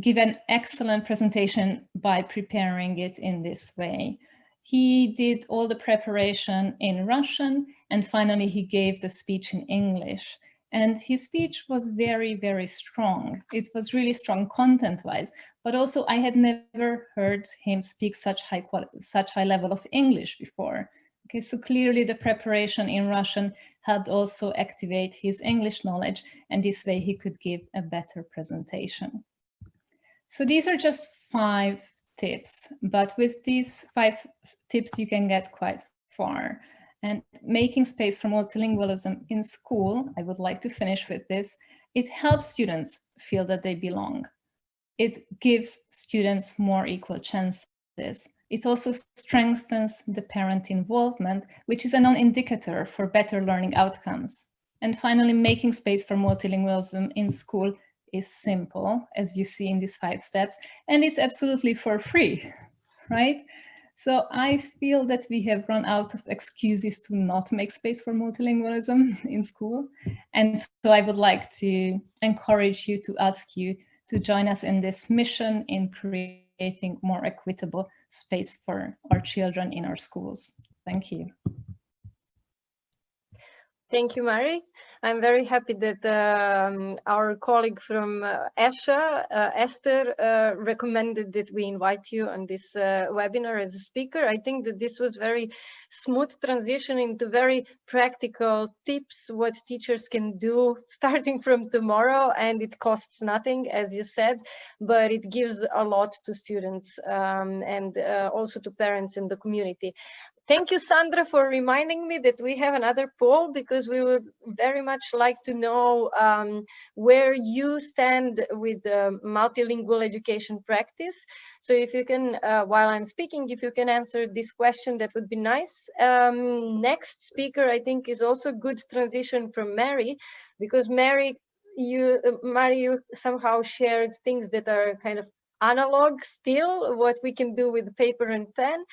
give an excellent presentation by preparing it in this way. He did all the preparation in Russian and finally he gave the speech in English. And his speech was very, very strong. It was really strong content-wise, but also I had never heard him speak such high such high level of English before. Okay, so clearly the preparation in Russian helped also activate his English knowledge and this way he could give a better presentation. So these are just five tips, but with these five tips you can get quite far. And making space for multilingualism in school, I would like to finish with this, it helps students feel that they belong. It gives students more equal chances It also strengthens the parent involvement, which is a non-indicator for better learning outcomes. And finally, making space for multilingualism in school is simple, as you see in these five steps, and it's absolutely for free, right? So I feel that we have run out of excuses to not make space for multilingualism in school. And so I would like to encourage you to ask you to join us in this mission in creating more equitable space for our children in our schools. Thank you. Thank you, Mari. I'm very happy that um, our colleague from uh, uh, Esther, uh, recommended that we invite you on this uh, webinar as a speaker. I think that this was very smooth transition into very practical tips, what teachers can do starting from tomorrow, and it costs nothing, as you said, but it gives a lot to students um, and uh, also to parents in the community. Thank you, Sandra, for reminding me that we have another poll because we would very much like to know um, where you stand with multilingual education practice. So if you can, uh, while I'm speaking, if you can answer this question, that would be nice. Um, next speaker, I think, is also good transition from Mary because Mary, you, uh, Mary, you somehow shared things that are kind of analog still, what we can do with paper and pen.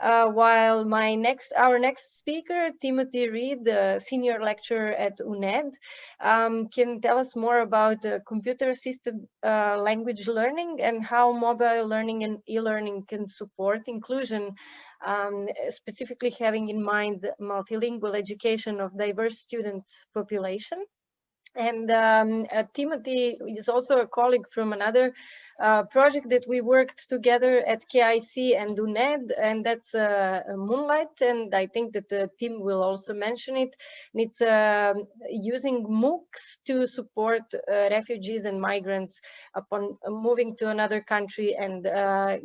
Uh, while my next, our next speaker, Timothy Read, the senior lecturer at UNED, um, can tell us more about uh, computer-assisted uh, language learning and how mobile learning and e-learning can support inclusion, um, specifically having in mind multilingual education of diverse student population. And um, uh, Timothy is also a colleague from another uh, project that we worked together at KIC and UNED, and that's uh, MOONLITE. And I think that the team will also mention it. And it's uh, using MOOCs to support uh, refugees and migrants upon moving to another country and uh,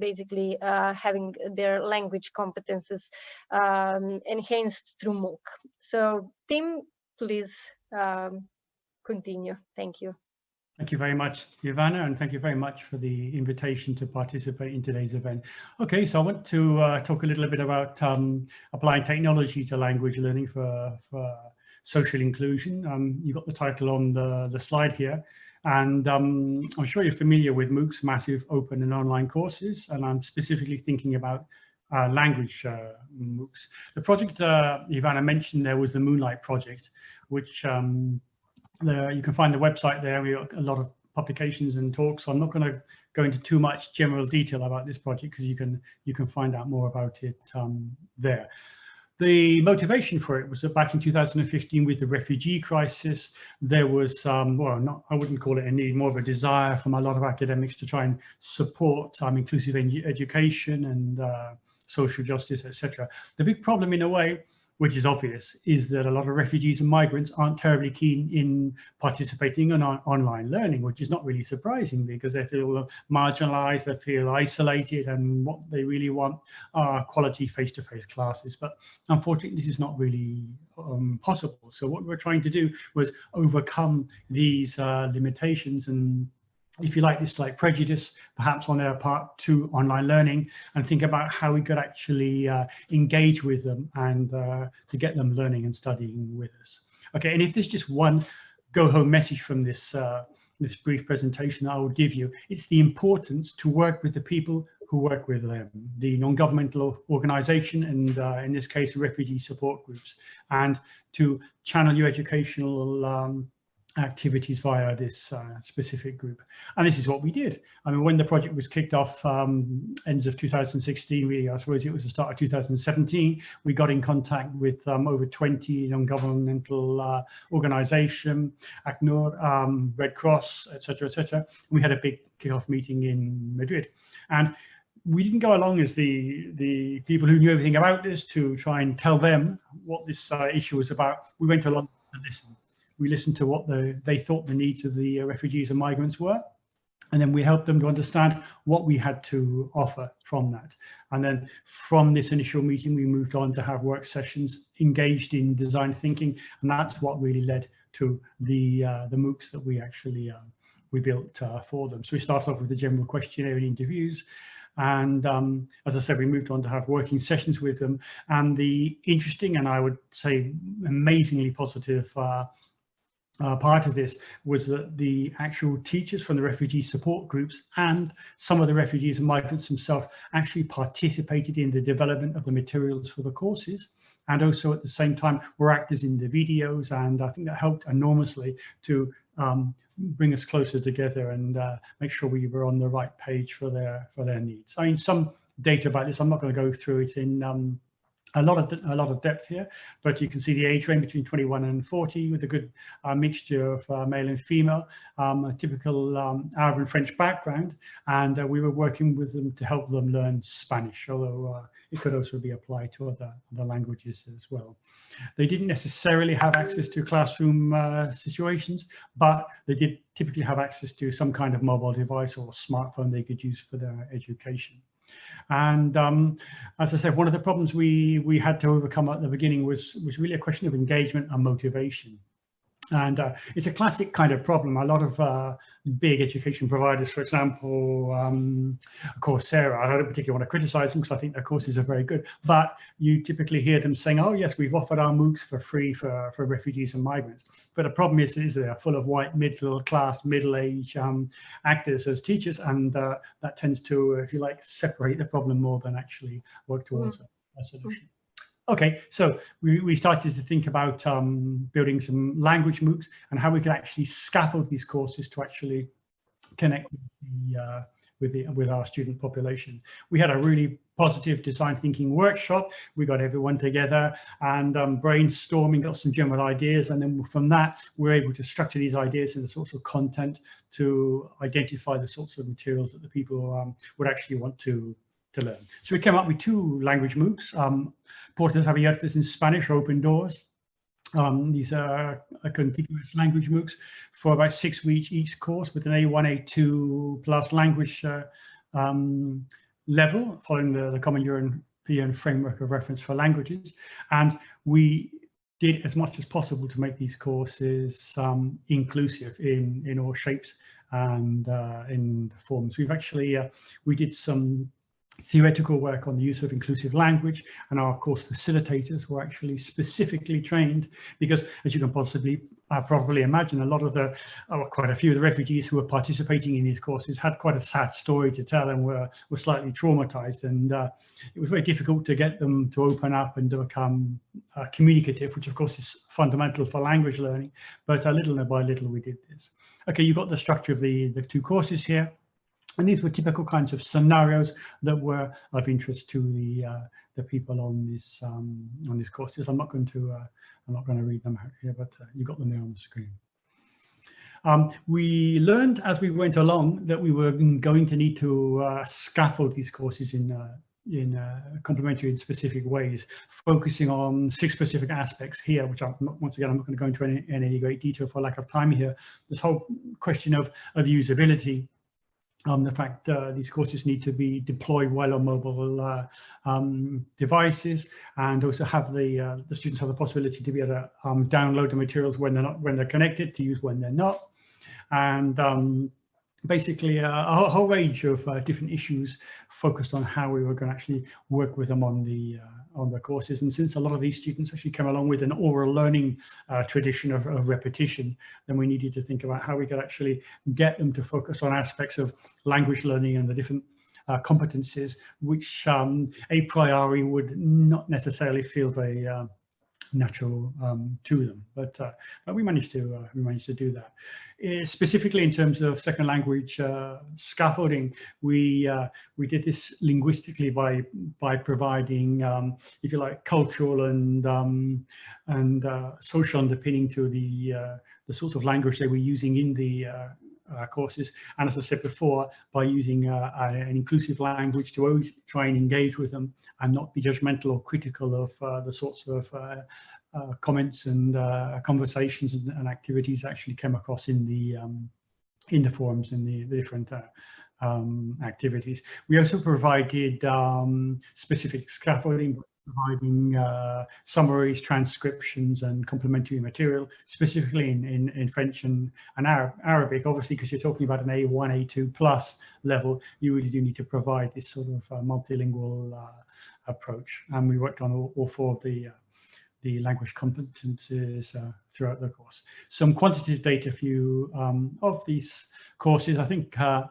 basically having their language competences um, enhanced through MOOC. So Tim, please um, continue. Thank you. Thank you very much, Ivana, and thank you very much for the invitation to participate in today's event. Okay, so I want to uh, talk a little bit about um, applying technology to language learning for, for social inclusion. Um, you got the title on the, the slide here, and um, I'm sure you're familiar with MOOCs, massive open and online courses, and I'm specifically thinking about uh, language uh, MOOCs. The project uh, Ivana mentioned there was the MOONLITE project, which um, the, you can find the website there. We got a lot of publications and talks. So I'm not going to go into too much general detail about this project because you can you can find out more about it um, there. The motivation for it was that back in 2015 with the refugee crisis, there was, um, well, not, I wouldn't call it a need, more of a desire from a lot of academics to try and support um, inclusive education and uh, social justice, etc. The big problem in a way which is obvious, is that a lot of refugees and migrants aren't terribly keen in participating in on online learning, which is not really surprising because they feel marginalized, they feel isolated, and what they really want are quality face-to-face -face classes. But unfortunately, this is not really um, possible. So what we're trying to do was overcome these uh, limitations and if you like, this like prejudice, perhaps on their part to online learning and think about how we could actually uh, engage with them and uh, to get them learning and studying with us. Okay, and if there's just one go home message from this, uh, this brief presentation I would give you, it's the importance to work with the people who work with them, the non-governmental organization and uh, in this case, refugee support groups, and to channel your educational um, activities via this uh, specific group. And this is what we did. I mean, when the project was kicked off um, ends of 2016, really, I suppose it was the start of 2017, we got in contact with um, over 20 non-governmental uh, organization, ACNUR, um, Red Cross, etc., etc. We had a big kickoff meeting in Madrid. And we didn't go along as the the people who knew everything about this to try and tell them what this uh, issue was about. We went along to listen we listened to what the, they thought the needs of the uh, refugees and migrants were. And then we helped them to understand what we had to offer from that. And then from this initial meeting, we moved on to have work sessions engaged in design thinking. And that's what really led to the, uh, the MOOCs that we actually uh, we built uh, for them. So we started off with the general questionnaire and interviews. And um, as I said, we moved on to have working sessions with them. And the interesting and I would say amazingly positive uh, uh, part of this was that the actual teachers from the refugee support groups and some of the refugees and migrants themselves actually participated in the development of the materials for the courses and also at the same time were actors in the videos and I think that helped enormously to um, bring us closer together and uh, make sure we were on the right page for their for their needs. I mean some data about this I'm not going to go through it in um, a lot of a lot of depth here, but you can see the age range between 21 and 40 with a good uh, mixture of uh, male and female, um, a typical um, Arab and French background, and uh, we were working with them to help them learn Spanish, although uh, it could also be applied to other, other languages as well. They didn't necessarily have access to classroom uh, situations, but they did typically have access to some kind of mobile device or smartphone they could use for their education. And um, as I said, one of the problems we we had to overcome at the beginning was was really a question of engagement and motivation. And uh, it's a classic kind of problem. A lot of uh, big education providers, for example, um, Coursera, I don't particularly want to criticize them because I think their courses are very good, but you typically hear them saying, oh yes, we've offered our MOOCs for free for, for refugees and migrants. But the problem is, is they're full of white middle class, middle age um, actors as teachers. And uh, that tends to, if you like, separate the problem more than actually work towards mm. a, a solution. Okay, so we, we started to think about um, building some language MOOCs and how we could actually scaffold these courses to actually connect with the, uh, with, the, with our student population. We had a really positive design thinking workshop. We got everyone together and um, brainstorming, got some general ideas. And then from that, we're able to structure these ideas into the sorts of content to identify the sorts of materials that the people um, would actually want to to learn. So we came up with two language MOOCs, um, Puertas Abiertas in Spanish, Open Doors. Um, these are a contiguous language MOOCs for about six weeks each course with an A1, A2 plus language uh, um, level following the, the Common European Framework of Reference for Languages. And we did as much as possible to make these courses um, inclusive in, in all shapes and uh, in forms. We've actually, uh, we did some theoretical work on the use of inclusive language and our course facilitators were actually specifically trained because as you can possibly uh, probably imagine a lot of the oh, quite a few of the refugees who were participating in these courses had quite a sad story to tell and were were slightly traumatized. And uh, it was very difficult to get them to open up and to become uh, communicative which of course is fundamental for language learning. But a little by little we did this. Okay you've got the structure of the the two courses here and these were typical kinds of scenarios that were of interest to the uh, the people on this um, on these courses. I'm not going to uh, I'm not going to read them out here, but uh, you got them there on the screen. Um, we learned as we went along that we were going to need to uh, scaffold these courses in uh, in uh, complementary and specific ways, focusing on six specific aspects here, which I'm not, once again, I'm not going to go into any, any great detail for lack of time here. This whole question of, of usability, um, the fact uh, these courses need to be deployed well on mobile uh, um, devices and also have the uh, the students have the possibility to be able to um, download the materials when they're not when they're connected to use when they're not. And um, basically a, a, whole range of uh, different issues focused on how we were going to actually work with them on the uh, on the courses. And since a lot of these students actually come along with an oral learning uh, tradition of, of, repetition then we needed to think about how we could actually get them to focus on aspects of language learning and the different uh, competencies which um, a priori would not necessarily feel very uh, natural um, to them. But, uh, but we managed to uh, we managed to do that. Uh, specifically in terms of second language uh, scaffolding, we uh, we did this linguistically by by providing, um, if you like, cultural and um, and uh, social underpinning to the the sorts of language they were using in the uh, courses. And as I said before, by using uh, an inclusive language to always try and engage with them and not be judgmental or critical of uh, the sorts of uh, uh, comments and uh, conversations and, and, activities actually came across in the um, in the forums and the, the different um, activities. We also provided um, specific scaffolding providing uh, summaries, transcriptions, and complementary material, specifically in, in, in French and, and Arab, Arabic. Obviously, because you're talking about an A1, A2 plus level, you really do need to provide this sort of uh, multilingual uh, approach. And we worked on all, all four of the uh, the language competences uh, throughout the course. Some quantitative data for you um, of these courses. I think uh,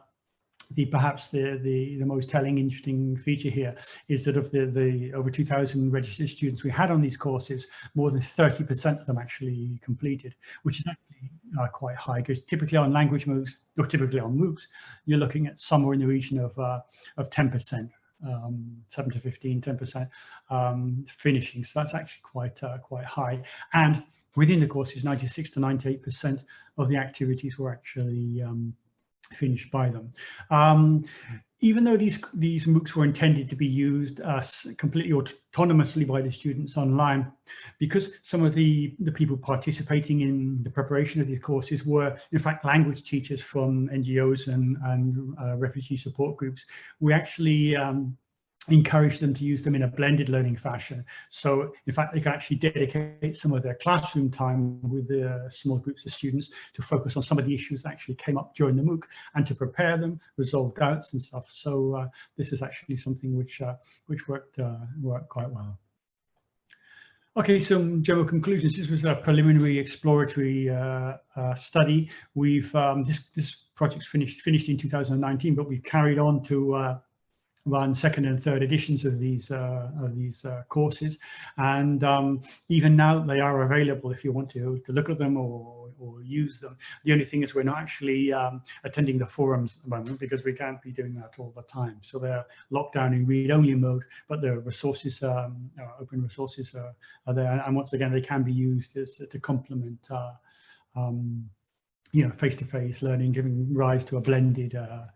the perhaps the, the, the most telling, interesting feature here is that of the, the over 2,000 registered students we had on these courses, more than 30% of them actually completed, which is actually uh, quite high because typically on language MOOCs, or typically on MOOCs, you're looking at somewhere in the region of, uh, of 10%. Um, 7 to 15, 10% um, finishing. So that's actually quite uh, quite high. And within the courses, 96 to 98% of the activities were actually um, finished by them. Um, even though these these MOOCs were intended to be used uh, completely autonomously by the students online, because some of the, the people participating in the preparation of these courses were in fact language teachers from NGOs and, and uh, refugee support groups, we actually um, encourage them to use them in a blended learning fashion. So in fact, they can actually dedicate some of their classroom time with the small groups of students to focus on some of the issues that actually came up during the MOOC and to prepare them, resolve doubts and stuff. So uh, this is actually something which uh, which worked uh, worked quite well. Okay, some general conclusions. This was a preliminary exploratory uh, uh, study. We've um, this this project's finished finished in 2019, but we've carried on to uh, run second and third editions of these uh, of these uh, courses. And um, even now they are available if you want to to look at them or, or use them. The only thing is we're not actually um, attending the forums at the moment because we can't be doing that all the time. So they're locked down in read-only mode but the resources um, uh, open resources are, are, there. And once again they can be used as, to complement uh, um, you know face-to-face -face learning giving rise to a blended uh,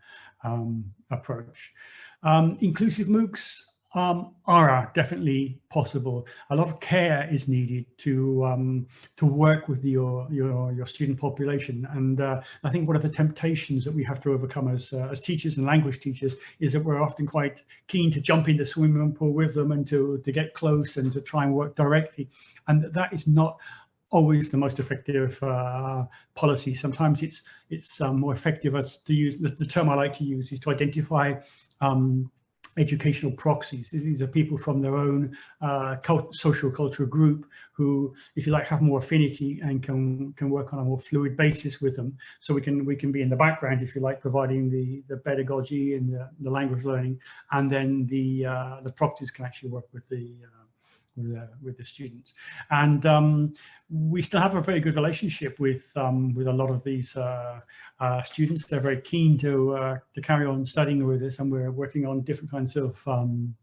um, approach um, inclusive MOOCs um, are definitely possible. A lot of care is needed to um, to work with your your your student population, and uh, I think one of the temptations that we have to overcome as uh, as teachers and language teachers is that we're often quite keen to jump in the swimming pool with them and to to get close and to try and work directly, and that is not always the most effective uh, policy. Sometimes it's it's um, more effective as to use the, the, term I like to use is to identify um, educational proxies. These are people from their own uh, cult social cultural group who, if you like, have more affinity and can can work on a more fluid basis with them. So we can we can be in the background, if you like, providing the the pedagogy and the, the language learning, and then the uh, the proxies can actually work with the uh, with, uh, with the students. And um, we still have a very good relationship with um, with a lot of these uh, uh, students. They're very keen to uh, to carry on studying with us, and we're working on different kinds of um,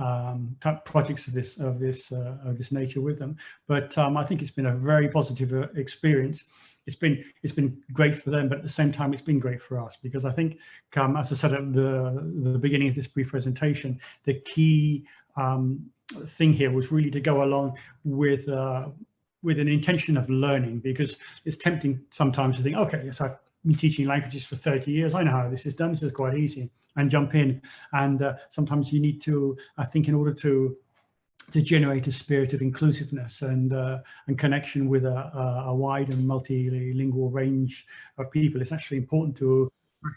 um, projects of this of this uh, of this nature with them. But um, I think it's been a very positive uh, experience. It's been it's been great for them, but at the same time, it's been great for us because I think, um, as I said at the the beginning of this brief presentation, the key um, thing here was really to go along with uh, with an intention of learning because it's tempting sometimes to think, okay, yes, I've been teaching languages for 30 years. I know how this is done. This is quite easy and jump in. And uh, sometimes you need to, I think, in order to to generate a spirit of inclusiveness and uh, and connection with a, a, wide and multilingual range of people, it's actually important to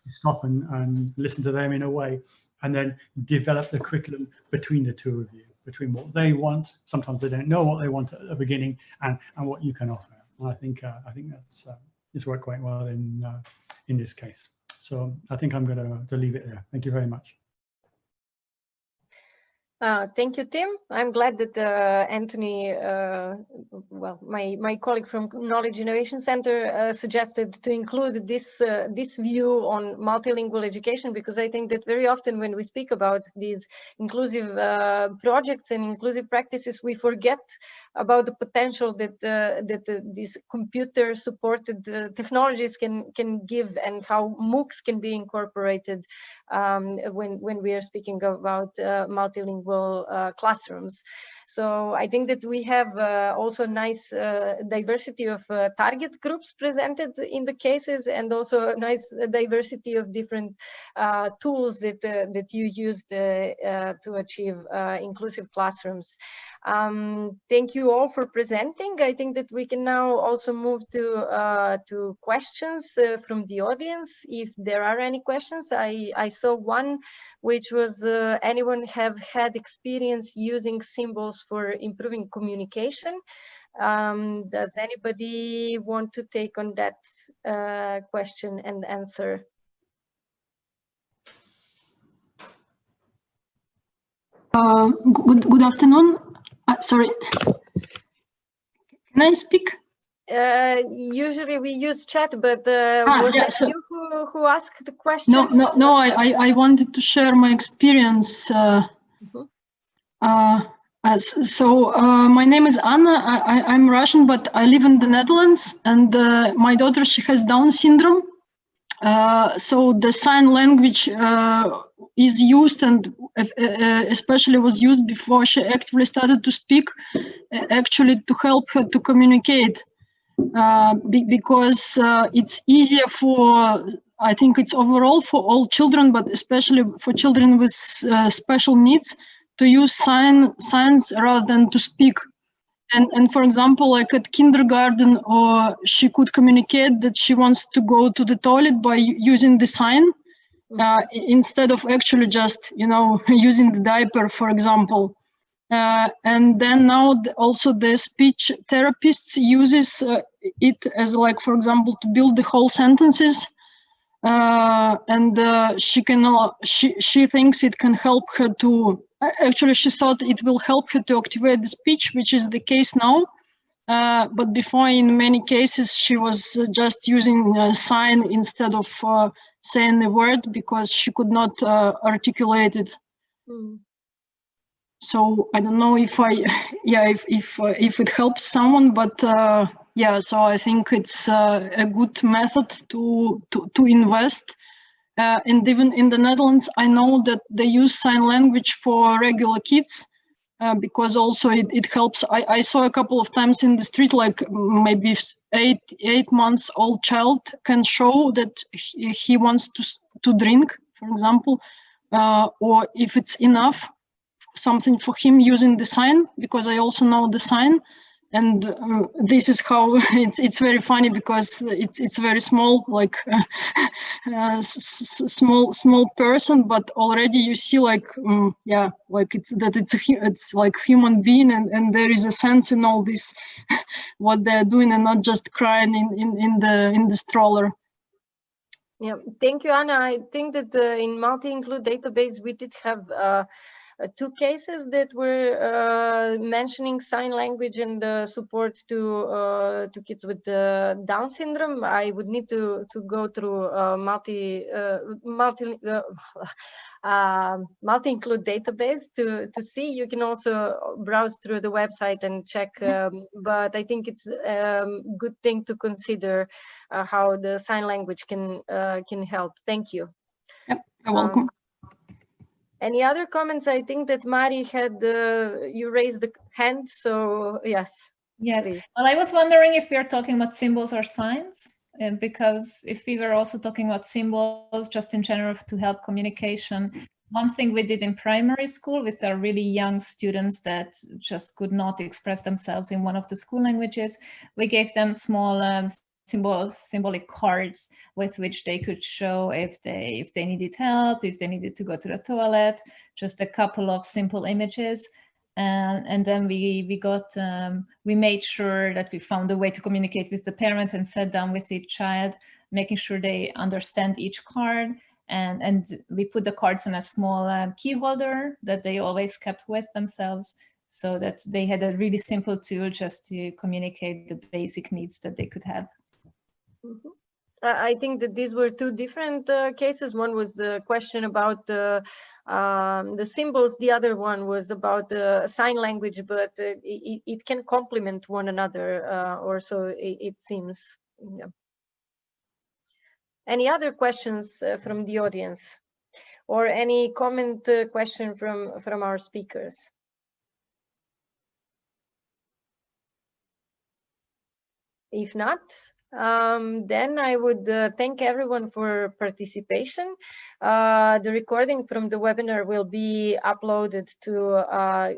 stop and, and listen to them in a way and then develop the curriculum between the two of you between what they want. Sometimes they don't know what they want at the beginning and, and what you can offer. And I think uh, I think that's uh, it's worked quite well in uh, in this case. So I think I'm going to, to leave it there. Thank you very much. Uh, thank you, Tim. I'm glad that uh, Anthony, uh, well, my my colleague from Knowledge Innovation Center uh, suggested to include this uh, this view on multilingual education because I think that very often when we speak about these inclusive projects and inclusive practices, we forget about the potential that that these computer supported technologies can can give and how MOOCs can be incorporated um, when when we are speaking about multilingual uh, classrooms. So I think that we have uh, also nice uh, diversity of uh, target groups presented in the cases and also a nice diversity of different uh, tools that, uh, that you used uh, to achieve inclusive classrooms. Um, thank you all for presenting. I think that we can now also move to, to questions from the audience. If there are any questions, I, I saw one which was anyone have had experience using symbols for improving communication. Um, does anybody want to take on that uh, question and answer? Uh, good, good afternoon. Uh, sorry. Can I speak? Uh, usually we use chat, but uh, ah, was yeah, so you who, who asked the question? No, no, no. I, I, I wanted to share my experience. Uh, mm -hmm. Uh, so uh, my name is Anna. I, am Russian, but I live in the Netherlands, and uh, my daughter she has Down syndrome. Uh, so the sign language uh, is used, and uh, especially was used before she actively started to speak, actually to help her to communicate, be, because it's easier for. I think it's overall for all children, but especially for children with special needs to use sign signs rather than to speak. And, and for example, like at kindergarten, or she could communicate that she wants to go to the toilet by using the sign uh, instead of actually just, you know, using the diaper, for example. Uh, and then now the, also the speech therapists uses uh, it as like, for example, to build the whole sentences. Uh, and uh, she can, she, she thinks it can help her to actually she thought it will help her to activate the speech, which is the case now. Uh, but before, in many cases, she was uh, just using a sign instead of uh, saying the word because she could not uh, articulate it. Mm. So I don't know if I, yeah, if if uh, if it helps someone, but uh, yeah. So I think it's a good method to to to invest uh, and even in the Netherlands, I know that they use sign language for regular kids uh, because also it, it helps. I, I saw a couple of times in the street, like maybe eight eight months old child can show that he, he wants to to drink, for example, uh, or if it's enough, something for him using the sign because I also know the sign and uh, this is how it's it's very funny because it's it's very small like uh, small small person but already you see like um, yeah like it's that it's a it's like human being and and there is a sense in all this what they're doing and not just crying in in, in the in the stroller. Yeah thank you anna. I think that uh, in Multinclude database we did have uh, two cases that were uh, mentioning sign language and the support to uh, to kids with Down syndrome. I would need to to go through multi multi. Uh, Multinclude database to to see you can also browse through the website and check mm-hmm. um, but i think it's a um, good thing to consider uh, how the sign language can uh, can help thank you yep you're welcome um, any other comments? I think that Mari had, uh, you raised the hand, so yes. Yes, please. well, I was wondering if we are talking about symbols or signs, uh, because if we were also talking about symbols just in general to help communication, one thing we did in primary school with our really young students that just could not express themselves in one of the school languages, we gave them small um, symbol symbolic cards with which they could show if they if they needed help if they needed to go to the toilet just a couple of simple images. And and then we we got um, we made sure that we found a way to communicate with the parent and sat down with each child making sure they understand each card. And and we put the cards in a small um, key holder that they always kept with themselves so that they had a really simple tool just to communicate the basic needs that they could have Mm -hmm. I think that these were two different uh, cases. One was the question about the um, the symbols. The other one was about the sign language, but uh, it, it, can complement one another, uh, or so it, it seems. Yeah. Any other questions uh, from the audience? or any comment uh, question from, from our speakers. If not, um, then I would uh, thank everyone for participation. Uh, the recording from the webinar will be uploaded to uh,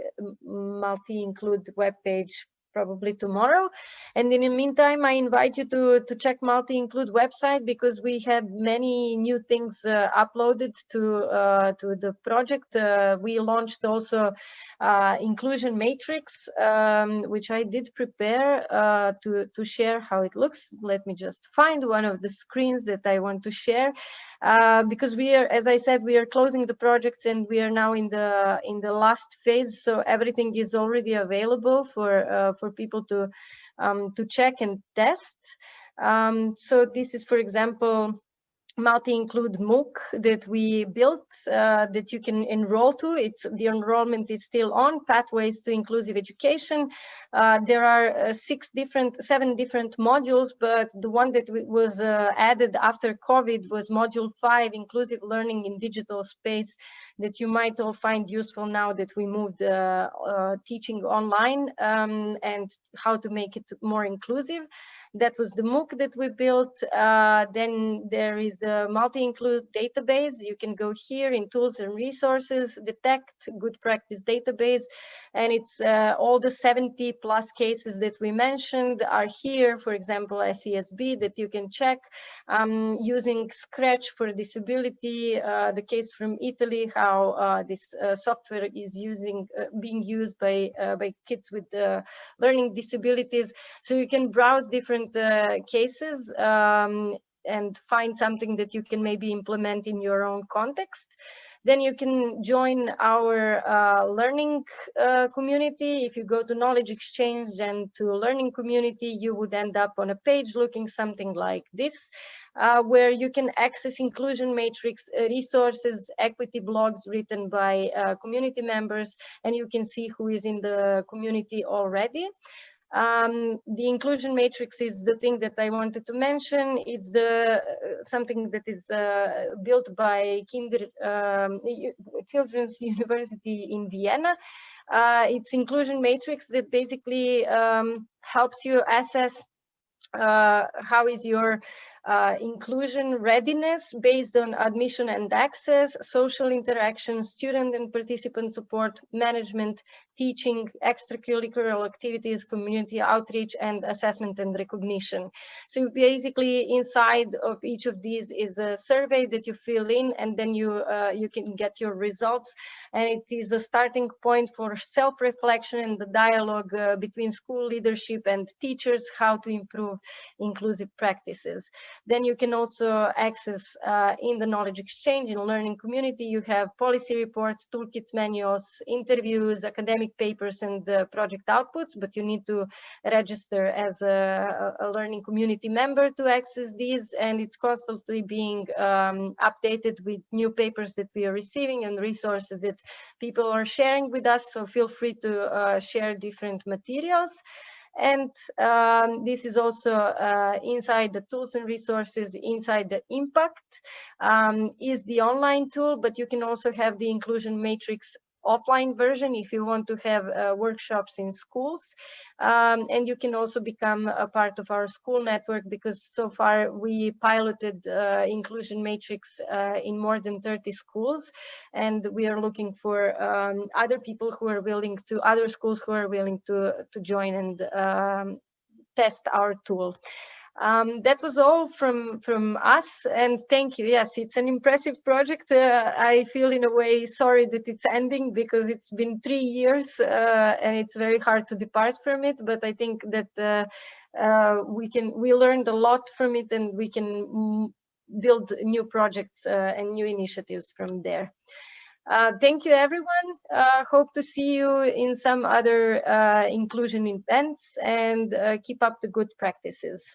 Multinclude webpage probably tomorrow. And in the meantime, I invite you to, to check Multinclude website because we had many new things uh, uploaded to, uh, to the project. Uh, we launched also uh, inclusion matrix, um, which I did prepare uh, to, to share how it looks. Let me just find one of the screens that I want to share. Uh, because we are, as I said, we are closing the projects and we are now in the in the last phase. So everything is already available for uh, for people to um, to check and test. Um, so this is, for example, Multinclude MOOC that we built uh, that you can enroll to. It's the enrollment is still on pathways to inclusive education. Uh, there are uh, six different, seven different modules, but the one that was uh, added after COVID was module five, inclusive learning in digital space that you might all find useful now that we moved uh, uh, teaching online um, and how to make it more inclusive. That was the MOOC that we built. Uh, then there is a Multinclude database. You can go here in tools and resources, detect good practice database. And it's uh, all the 70 plus cases that we mentioned are here, for example, SESB that you can check um, using Scratch for disability, uh, the case from Italy, how uh, this uh, software is using uh, being used by, by kids with learning disabilities. So you can browse different different uh, cases um, and find something that you can maybe implement in your own context. Then you can join our uh, learning uh, community. If you go to knowledge exchange and to learning community, you would end up on a page looking something like this, uh, where you can access inclusion matrix uh, resources, equity blogs written by uh, community members, and you can see who is in the community already. Um, the inclusion matrix is the thing that I wanted to mention. It's the uh, something that is uh, built by Kinder um, Children's University in Vienna. Uh, it's inclusion matrix that basically um, helps you assess uh, how is your uh, inclusion readiness based on admission and access, social interaction, student and participant support, management, teaching, extracurricular activities, community outreach, and assessment and recognition. So basically inside of each of these is a survey that you fill in and then you, uh, you can get your results. And it is a starting point for self-reflection and the dialogue uh, between school leadership and teachers, how to improve inclusive practices. Then you can also access uh, in the knowledge exchange in learning community, you have policy reports, toolkits manuals, interviews, academic academic papers and uh, project outputs, but you need to register as a, a, learning community member to access these, and it's constantly being um, updated with new papers that we are receiving and resources that people are sharing with us, so feel free to uh, share different materials. And um, this is also uh, inside the tools and resources, inside the impact um, is the online tool, but you can also have the inclusion matrix offline version if you want to have uh, workshops in schools. Um, and you can also become a part of our school network because so far we piloted uh, inclusion matrix uh, in more than 30 schools. And we are looking for um, other people who are willing to, other schools who are willing to, to join and um, test our tool. Um, that was all from from us and thank you yes it's an impressive project uh, i feel in a way sorry that it's ending because it's been three years uh, and it's very hard to depart from it but i think that uh, uh we can we learned a lot from it and we can build new projects uh, and new initiatives from there uh, thank you, everyone. Uh, hope to see you in some other uh, inclusion events and uh, keep up the good practices.